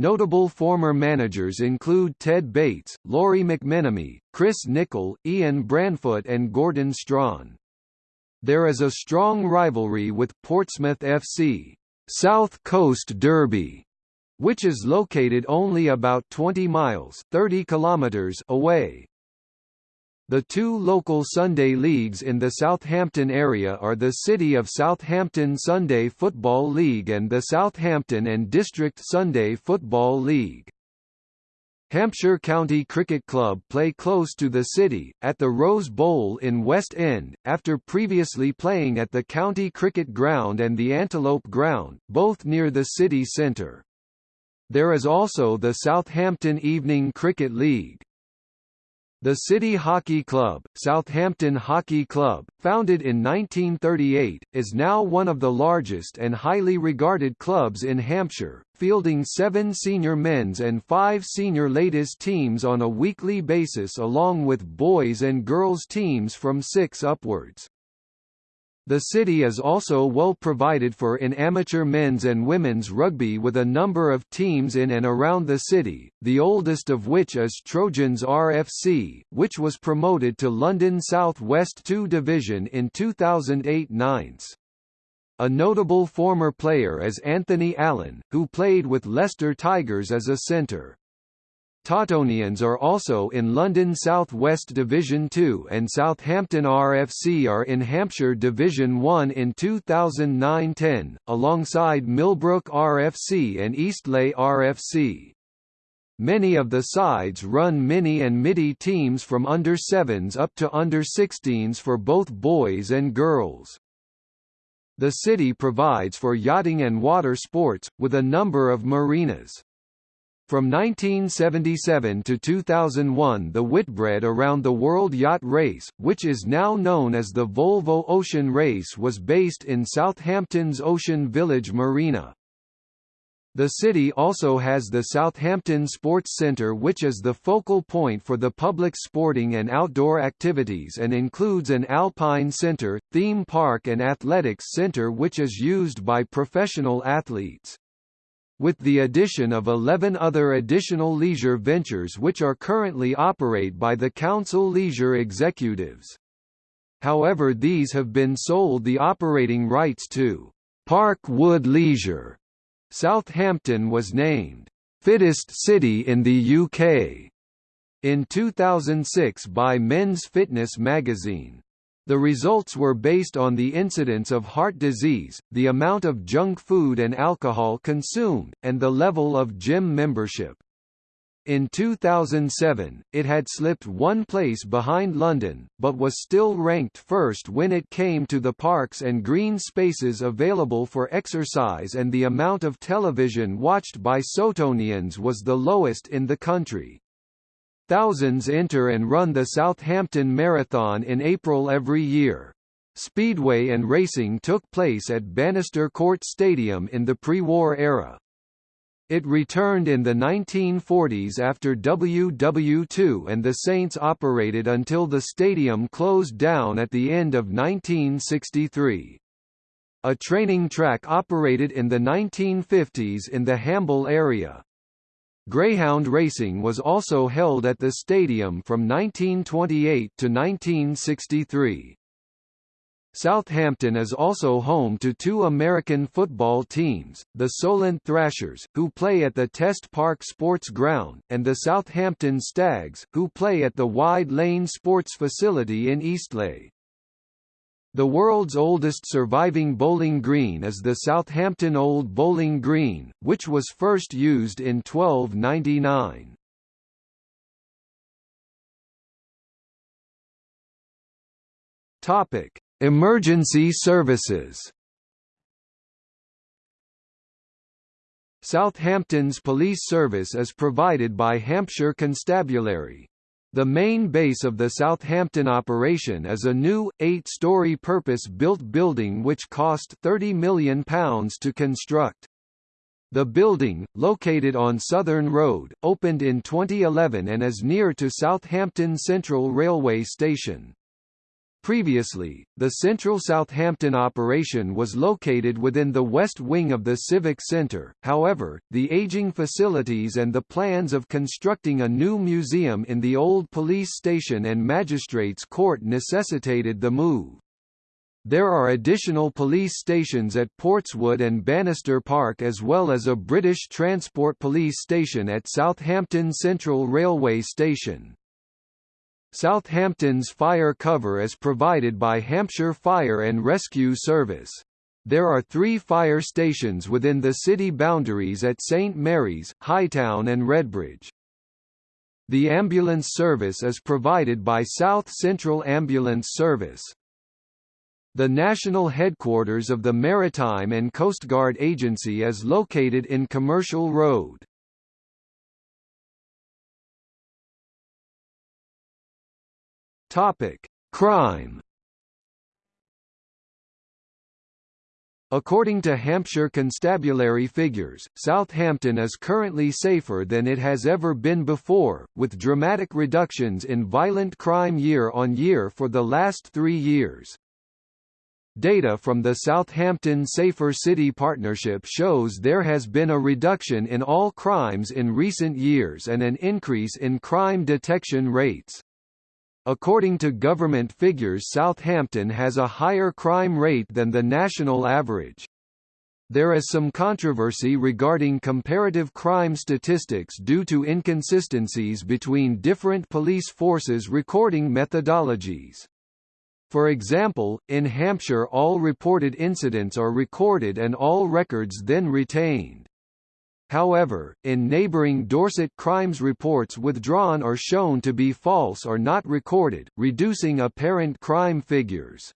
Notable former managers include Ted Bates, Lawrie McMenemy, Chris Nicholl, Ian Branfoot and Gordon Strachan. There is a strong rivalry with Portsmouth FC. South Coast Derby, which is located only about 20 miles 30 kilometers away. The two local Sunday leagues in the Southampton area are the City of Southampton Sunday Football League and the Southampton and District Sunday Football League. Hampshire County Cricket Club play close to the city, at the Rose Bowl in West End, after previously playing at the County Cricket Ground and the Antelope Ground, both near the city centre. There is also the Southampton Evening Cricket League. The City Hockey Club, Southampton Hockey Club, founded in 1938, is now one of the largest and highly regarded clubs in Hampshire, fielding seven senior men's and five senior ladies teams on a weekly basis along with boys and girls teams from six upwards. The city is also well provided for in amateur men's and women's rugby with a number of teams in and around the city, the oldest of which is Trojans RFC, which was promoted to London South West 2 Division in 2008-9. A notable former player is Anthony Allen, who played with Leicester Tigers as a centre. Tottonians are also in London South West Division 2 and Southampton RFC are in Hampshire Division 1 in 2009-10, alongside Millbrook RFC and Eastleigh RFC. Many of the sides run mini and midi teams from under 7s up to under 16s for both boys and girls. The city provides for yachting and water sports, with a number of marinas. From 1977 to 2001 the Whitbread Around the World Yacht Race, which is now known as the Volvo Ocean Race was based in Southampton's Ocean Village Marina. The city also has the Southampton Sports Centre which is the focal point for the public sporting and outdoor activities and includes an alpine centre, theme park and athletics centre which is used by professional athletes with the addition of 11 other additional leisure ventures which are currently operate by the Council Leisure Executives. However these have been sold the operating rights to Park Wood Leisure. Southampton was named fittest city in the UK in 2006 by Men's Fitness magazine. The results were based on the incidence of heart disease, the amount of junk food and alcohol consumed, and the level of gym membership. In 2007, it had slipped one place behind London, but was still ranked first when it came to the parks and green spaces available for exercise and the amount of television watched by Sotonians was the lowest in the country. Thousands enter and run the Southampton Marathon in April every year. Speedway and racing took place at Banister Court Stadium in the pre-war era. It returned in the 1940s after WW2 and the Saints operated until the stadium closed down at the end of 1963. A training track operated in the 1950s in the Hamble area. Greyhound racing was also held at the stadium from 1928 to 1963. Southampton is also home to two American football teams, the Solent Thrashers, who play at the Test Park Sports Ground, and the Southampton Stags, who play at the Wide Lane Sports Facility in Eastleigh. The world's oldest surviving bowling green is the Southampton Old Bowling Green, which was first used in 1299. Topic: Emergency services Southampton's police service is provided by Hampshire Constabulary. The main base of the Southampton operation is a new, eight-storey purpose-built building which cost £30 million to construct. The building, located on Southern Road, opened in 2011 and is near to Southampton Central Railway Station. Previously, the Central Southampton operation was located within the west wing of the Civic Centre, however, the aging facilities and the plans of constructing a new museum in the old police station and magistrates' court necessitated the move. There are additional police stations at Portswood and Banister Park as well as a British Transport Police station at Southampton Central Railway Station. Southampton's fire cover is provided by Hampshire Fire and Rescue Service. There are three fire stations within the city boundaries at St Mary's, Hightown and Redbridge. The ambulance service is provided by South Central Ambulance Service. The national headquarters of the Maritime and Coast Guard Agency is located in Commercial Road. Topic: Crime. According to Hampshire Constabulary figures, Southampton is currently safer than it has ever been before, with dramatic reductions in violent crime year on year for the last three years. Data from the Southampton Safer City Partnership shows there has been a reduction in all crimes in recent years and an increase in crime detection rates. According to government figures Southampton has a higher crime rate than the national average. There is some controversy regarding comparative crime statistics due to inconsistencies between different police forces recording methodologies. For example, in Hampshire all reported incidents are recorded and all records then retained. However, in neighbouring Dorset crimes reports withdrawn or shown to be false or not recorded, reducing apparent crime figures.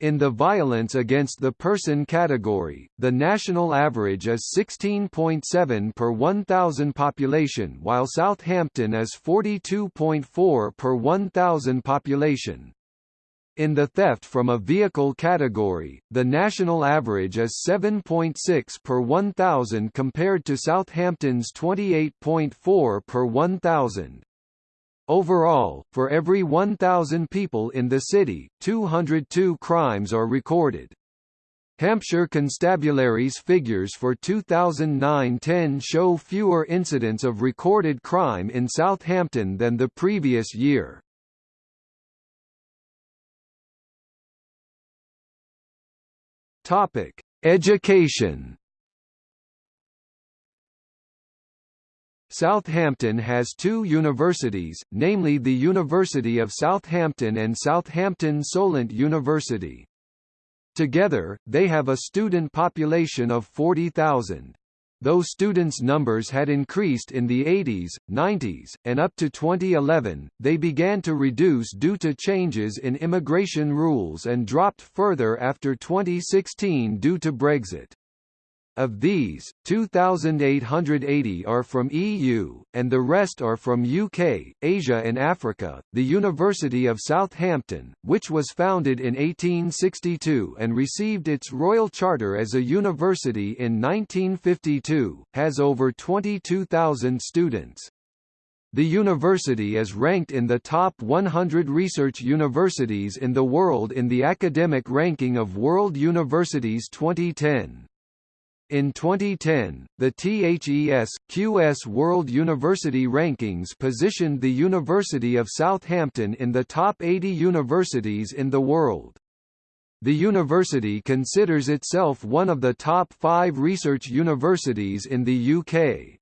In the violence against the person category, the national average is 16.7 per 1,000 population while Southampton is 42.4 per 1,000 population. In the theft from a vehicle category, the national average is 7.6 per 1,000 compared to Southampton's 28.4 per 1,000. Overall, for every 1,000 people in the city, 202 crimes are recorded. Hampshire Constabulary's figures for 2009-10 show fewer incidents of recorded crime in Southampton than the previous year. Topic: Education. Southampton has two universities, namely the University of Southampton and Southampton Solent University. Together, they have a student population of 40,000 though students' numbers had increased in the 80s, 90s, and up to 2011, they began to reduce due to changes in immigration rules and dropped further after 2016 due to Brexit. Of these, 2,880 are from EU, and the rest are from UK, Asia and Africa. The University of Southampton, which was founded in 1862 and received its royal charter as a university in 1952, has over 22,000 students. The university is ranked in the top 100 research universities in the world in the academic ranking of World Universities 2010. In 2010, the THES QS World University Rankings positioned the University of Southampton in the top 80 universities in the world. The university considers itself one of the top five research universities in the UK.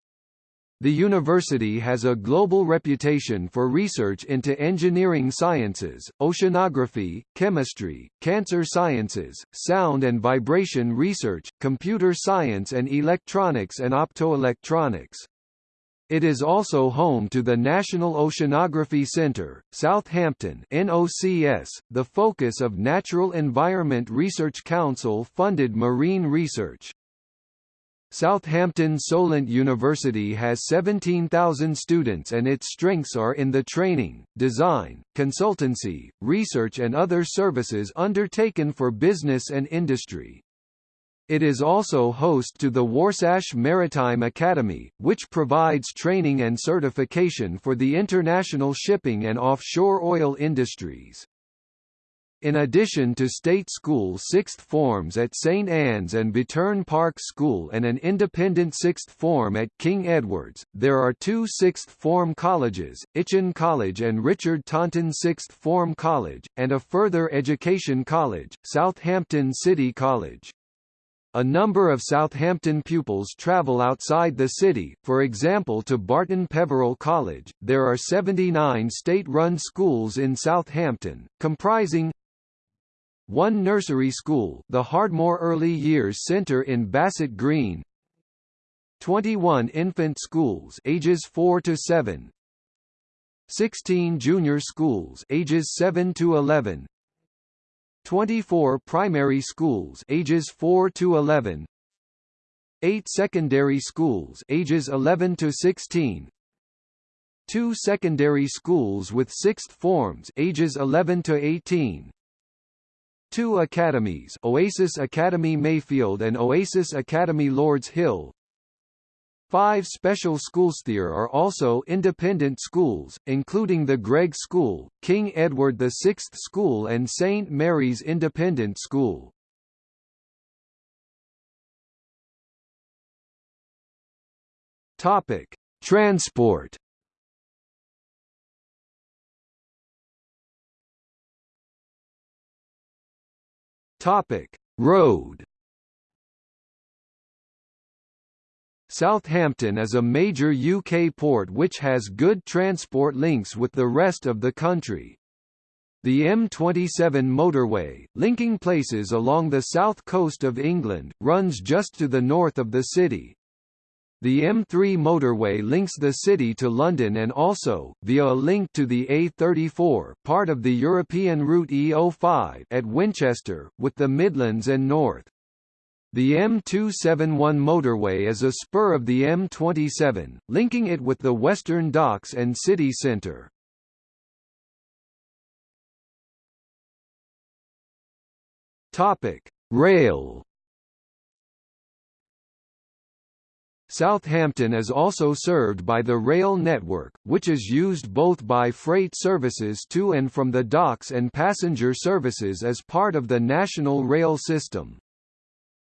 The university has a global reputation for research into engineering sciences, oceanography, chemistry, cancer sciences, sound and vibration research, computer science and electronics and optoelectronics. It is also home to the National Oceanography Centre, Southampton NOCS, the focus of Natural Environment Research Council funded marine research. Southampton Solent University has 17,000 students and its strengths are in the training, design, consultancy, research and other services undertaken for business and industry. It is also host to the Warsash Maritime Academy, which provides training and certification for the international shipping and offshore oil industries. In addition to state school sixth forms at St Anne's and Bitterne Park School and an independent sixth form at King Edward's, there are two sixth form colleges, Itchen College and Richard Taunton Sixth Form College, and a further education college, Southampton City College. A number of Southampton pupils travel outside the city, for example to Barton Peveril College. There are 79 state-run schools in Southampton, comprising one nursery school the Hardmoor Early Years Centre in Bassett Green. 21 infant schools ages 4 to 7 16 junior schools ages 7 to 11 24 primary schools ages 4 to 11 8 secondary schools ages 11 to 16 2 secondary schools with sixth forms ages 11 to 18 Two academies Oasis Academy Mayfield and Oasis Academy Lords Hill Five special schools. There are also independent schools, including the Gregg School, King Edward VI School and St. Mary's Independent School. Topic. Transport Topic: Road. Southampton is a major UK port which has good transport links with the rest of the country. The M27 motorway, linking places along the south coast of England, runs just to the north of the city. The M3 motorway links the city to London and also, via a link to the A34 part of the European route E05 at Winchester, with the Midlands and North. The M271 motorway is a spur of the M27, linking it with the Western Docks and city centre. Rail Southampton is also served by the rail network, which is used both by freight services to and from the docks and passenger services as part of the national rail system.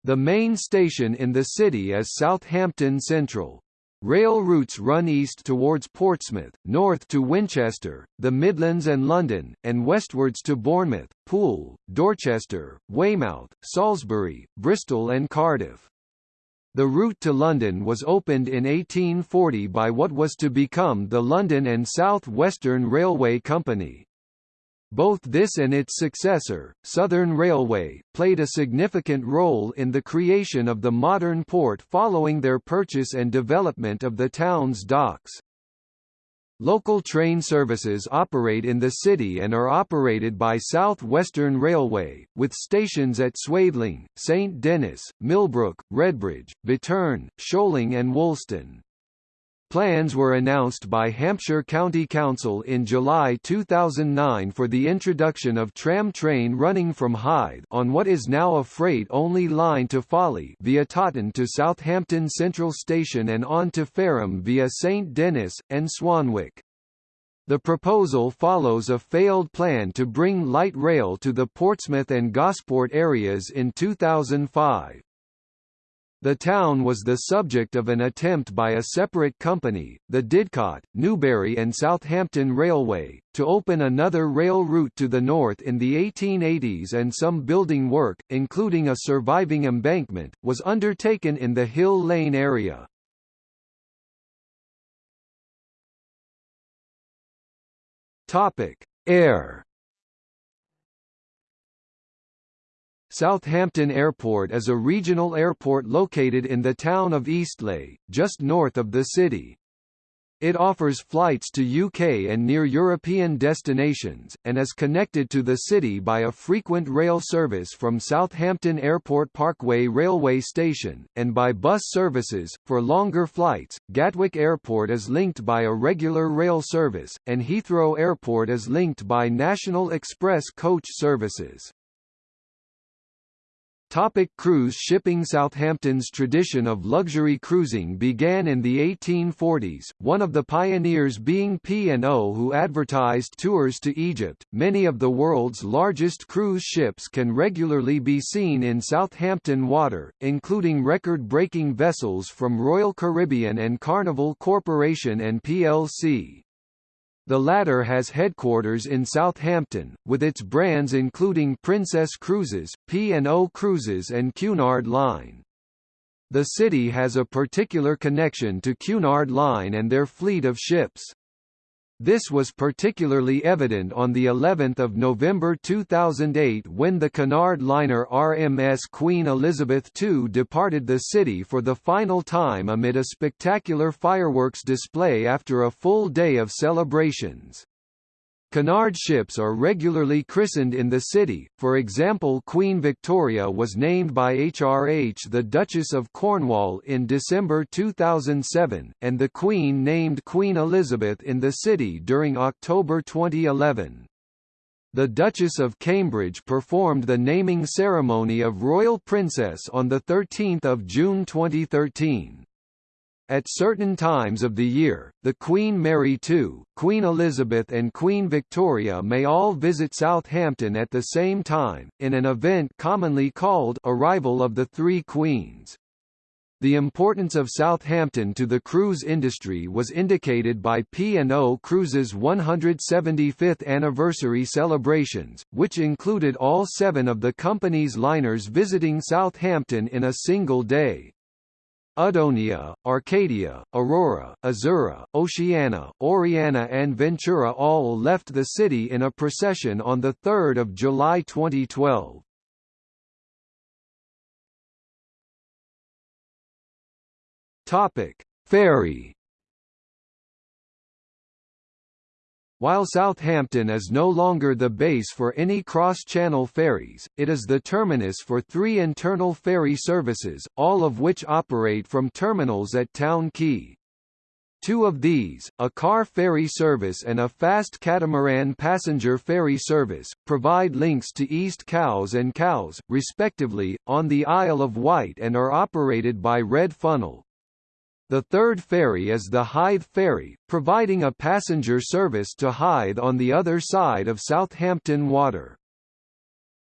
The main station in the city is Southampton Central. Rail routes run east towards Portsmouth, north to Winchester, the Midlands and London, and westwards to Bournemouth, Poole, Dorchester, Weymouth, Salisbury, Bristol and Cardiff. The route to London was opened in 1840 by what was to become the London and South Western Railway Company. Both this and its successor, Southern Railway, played a significant role in the creation of the modern port following their purchase and development of the town's docks. Local train services operate in the city and are operated by South Western Railway, with stations at Swaythling, St Denys, Millbrook, Redbridge, Bitterne, Sholing and Woolston. Plans were announced by Hampshire County Council in July 2009 for the introduction of tram train running from Hythe on what is now a freight-only line to Fawley via Totton to Southampton Central Station and on to Fareham via St Denys, and Swanwick. The proposal follows a failed plan to bring light rail to the Portsmouth and Gosport areas in 2005. The town was the subject of an attempt by a separate company, the Didcot, Newbury and Southampton Railway, to open another rail route to the north in the 1880s and some building work, including a surviving embankment, was undertaken in the Hill Lane area. Air Southampton Airport is a regional airport located in the town of Eastleigh, just north of the city. It offers flights to UK and near European destinations, and is connected to the city by a frequent rail service from Southampton Airport Parkway Railway Station, and by bus services. For longer flights, Gatwick Airport is linked by a regular rail service, and Heathrow Airport is linked by National Express coach services. Topic cruise shipping Southampton's tradition of luxury cruising began in the 1840s, one of the pioneers being P&O who advertised tours to Egypt. Many of the world's largest cruise ships can regularly be seen in Southampton water, including record-breaking vessels from Royal Caribbean and Carnival Corporation and plc. The latter has headquarters in Southampton, with its brands including Princess Cruises, P&O Cruises and Cunard Line. The city has a particular connection to Cunard Line and their fleet of ships. This was particularly evident on the 11th of November 2008 when the Cunard liner RMS Queen Elizabeth II departed the city for the final time amid a spectacular fireworks display after a full day of celebrations. Cunard ships are regularly christened in the city, for example Queen Victoria was named by HRH the Duchess of Cornwall in December 2007, and the Queen named Queen Elizabeth in the city during October 2011. The Duchess of Cambridge performed the naming ceremony of Royal Princess on 13 June 2013. At certain times of the year, the Queen Mary II, Queen Elizabeth and Queen Victoria may all visit Southampton at the same time, in an event commonly called Arrival of the Three Queens. The importance of Southampton to the cruise industry was indicated by P&O Cruises' 175th anniversary celebrations, which included all seven of the company's liners visiting Southampton in a single day. Adonia, Arcadia, Aurora, Azura, Oceana, Oriana and Ventura all left the city in a procession on 3 July 2012. Topic: Ferry While Southampton is no longer the base for any cross-channel ferries, it is the terminus for three internal ferry services, all of which operate from terminals at Town Quay. Two of these, a car ferry service and a fast catamaran passenger ferry service, provide links to East Cowes and Cowes, respectively, on the Isle of Wight and are operated by Red Funnel. The third ferry is the Hythe Ferry, providing a passenger service to Hythe on the other side of Southampton Water.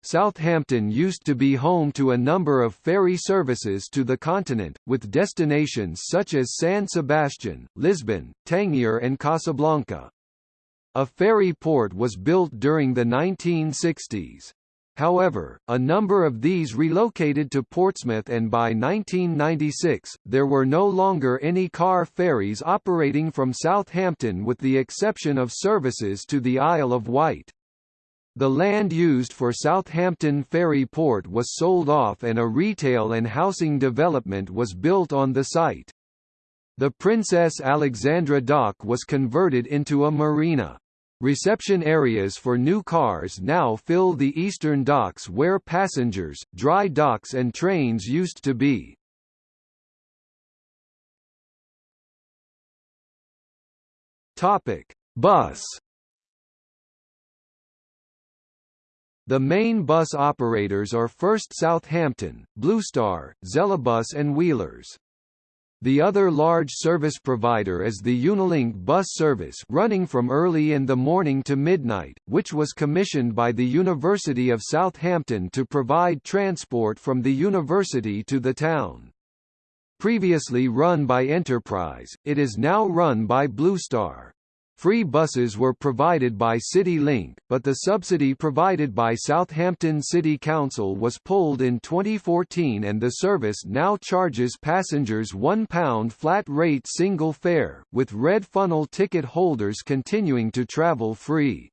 Southampton used to be home to a number of ferry services to the continent, with destinations such as San Sebastian, Lisbon, Tangier and Casablanca. A ferry port was built during the 1960s. However, a number of these relocated to Portsmouth and by 1996, there were no longer any car ferries operating from Southampton with the exception of services to the Isle of Wight. The land used for Southampton Ferry Port was sold off and a retail and housing development was built on the site. The Princess Alexandra Dock was converted into a marina. Reception areas for new cars now fill the eastern docks where passengers, dry docks and trains used to be. Topic: Bus The main bus operators are First Southampton, Bluestar, Xelabus and Wheelers. The other large service provider is the Unilink bus service running from early in the morning to midnight, which was commissioned by the University of Southampton to provide transport from the university to the town. Previously run by Enterprise, it is now run by Bluestar. Free buses were provided by CityLink, but the subsidy provided by Southampton City Council was pulled in 2014 and the service now charges passengers £1 flat rate single fare, with red funnel ticket holders continuing to travel free.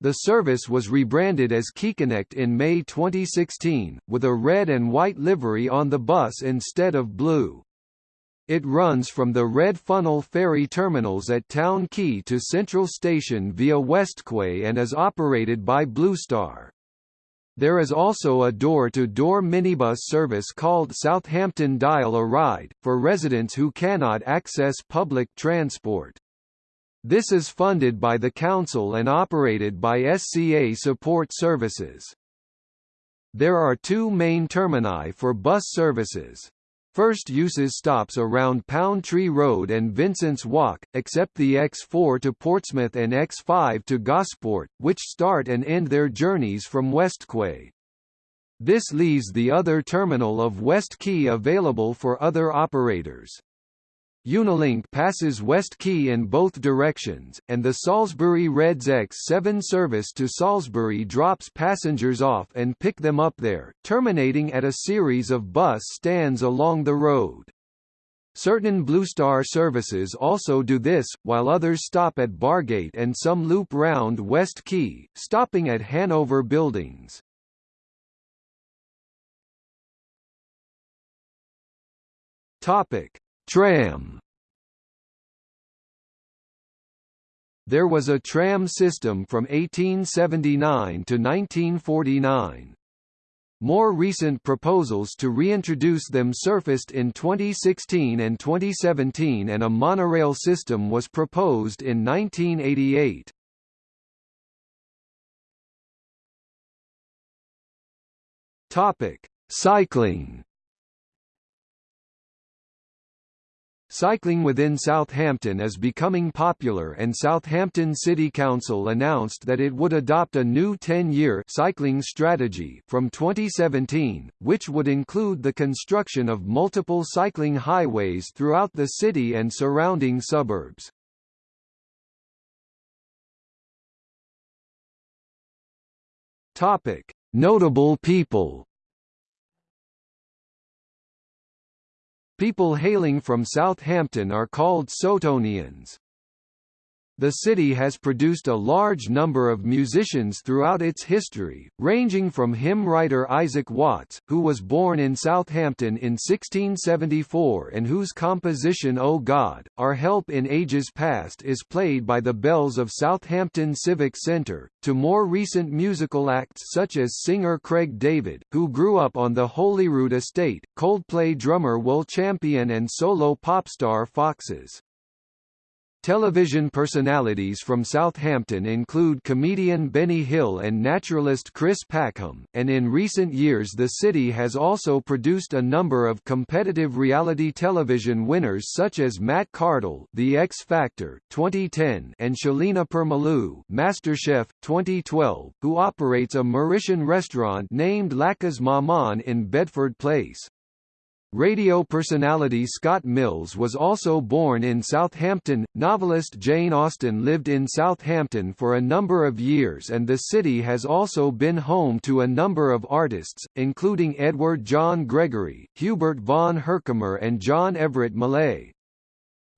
The service was rebranded as QuayConnect in May 2016, with a red and white livery on the bus instead of blue. It runs from the Red Funnel ferry terminals at Town Quay to Central Station via Westquay and is operated by Bluestar. There is also a door-to-door -door minibus service called Southampton Dial a Ride, for residents who cannot access public transport. This is funded by the Council and operated by SCA Support Services. There are two main termini for bus services. First uses stops around Pound Tree Road and Vincent's Walk, except the X4 to Portsmouth and X5 to Gosport, which start and end their journeys from Westquay. This leaves the other terminal of West Quay available for other operators. Unilink passes West Quay in both directions, and the Salisbury Reds X7 service to Salisbury drops passengers off and pick them up there, terminating at a series of bus stands along the road. Certain Bluestar services also do this, while others stop at Bargate and some loop round West Quay, stopping at Hanover Buildings. Topic: Tram There was a tram system from 1879 to 1949. More recent proposals to reintroduce them surfaced in 2016 and 2017 and a monorail system was proposed in 1988. Topic: Cycling Cycling within Southampton is becoming popular and Southampton City Council announced that it would adopt a new 10-year cycling strategy from 2017, which would include the construction of multiple cycling highways throughout the city and surrounding suburbs. Topic: Notable people People hailing from Southampton are called Sotonians. The city has produced a large number of musicians throughout its history, ranging from hymn writer Isaac Watts, who was born in Southampton in 1674 and whose composition O God, Our Help in Ages Past is played by the bells of Southampton Civic Centre, to more recent musical acts such as singer Craig David, who grew up on the Holyrood estate, Coldplay drummer Will Champion and solo pop star Foxes. Television personalities from Southampton include comedian Benny Hill and naturalist Chris Packham, and in recent years the city has also produced a number of competitive reality television winners such as Matt Cardle The X Factor 2010 and Shelina Permalloo MasterChef 2012, who operates a Mauritian restaurant named Lakaz Maman in Bedford Place. Radio personality Scott Mills was also born in Southampton. Novelist Jane Austen lived in Southampton for a number of years and the city has also been home to a number of artists, including Edward John Gregory, Hubert von Herkomer and John Everett Millais.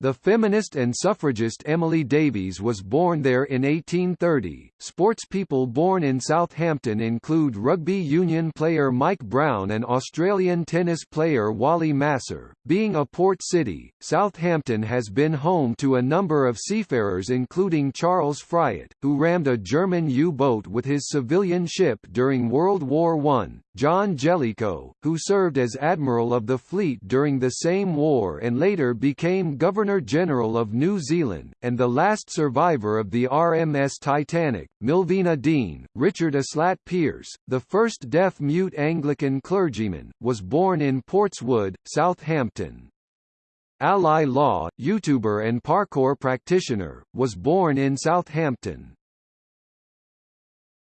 The feminist and suffragist Emily Davies was born there in 1830. Sportspeople born in Southampton include rugby union player Mike Brown and Australian tennis player Wally Masur. Being a port city, Southampton has been home to a number of seafarers including Charles Fryatt, who rammed a German U-boat with his civilian ship during World War I, John Jellicoe, who served as Admiral of the Fleet during the same war and later became Governor-General of New Zealand, and the last survivor of the RMS Titanic, Millvina Dean, Richard Aslett Pearce, the first deaf-mute Anglican clergyman, was born in Portswood, Southampton. Ally Law, YouTuber and parkour practitioner, was born in Southampton.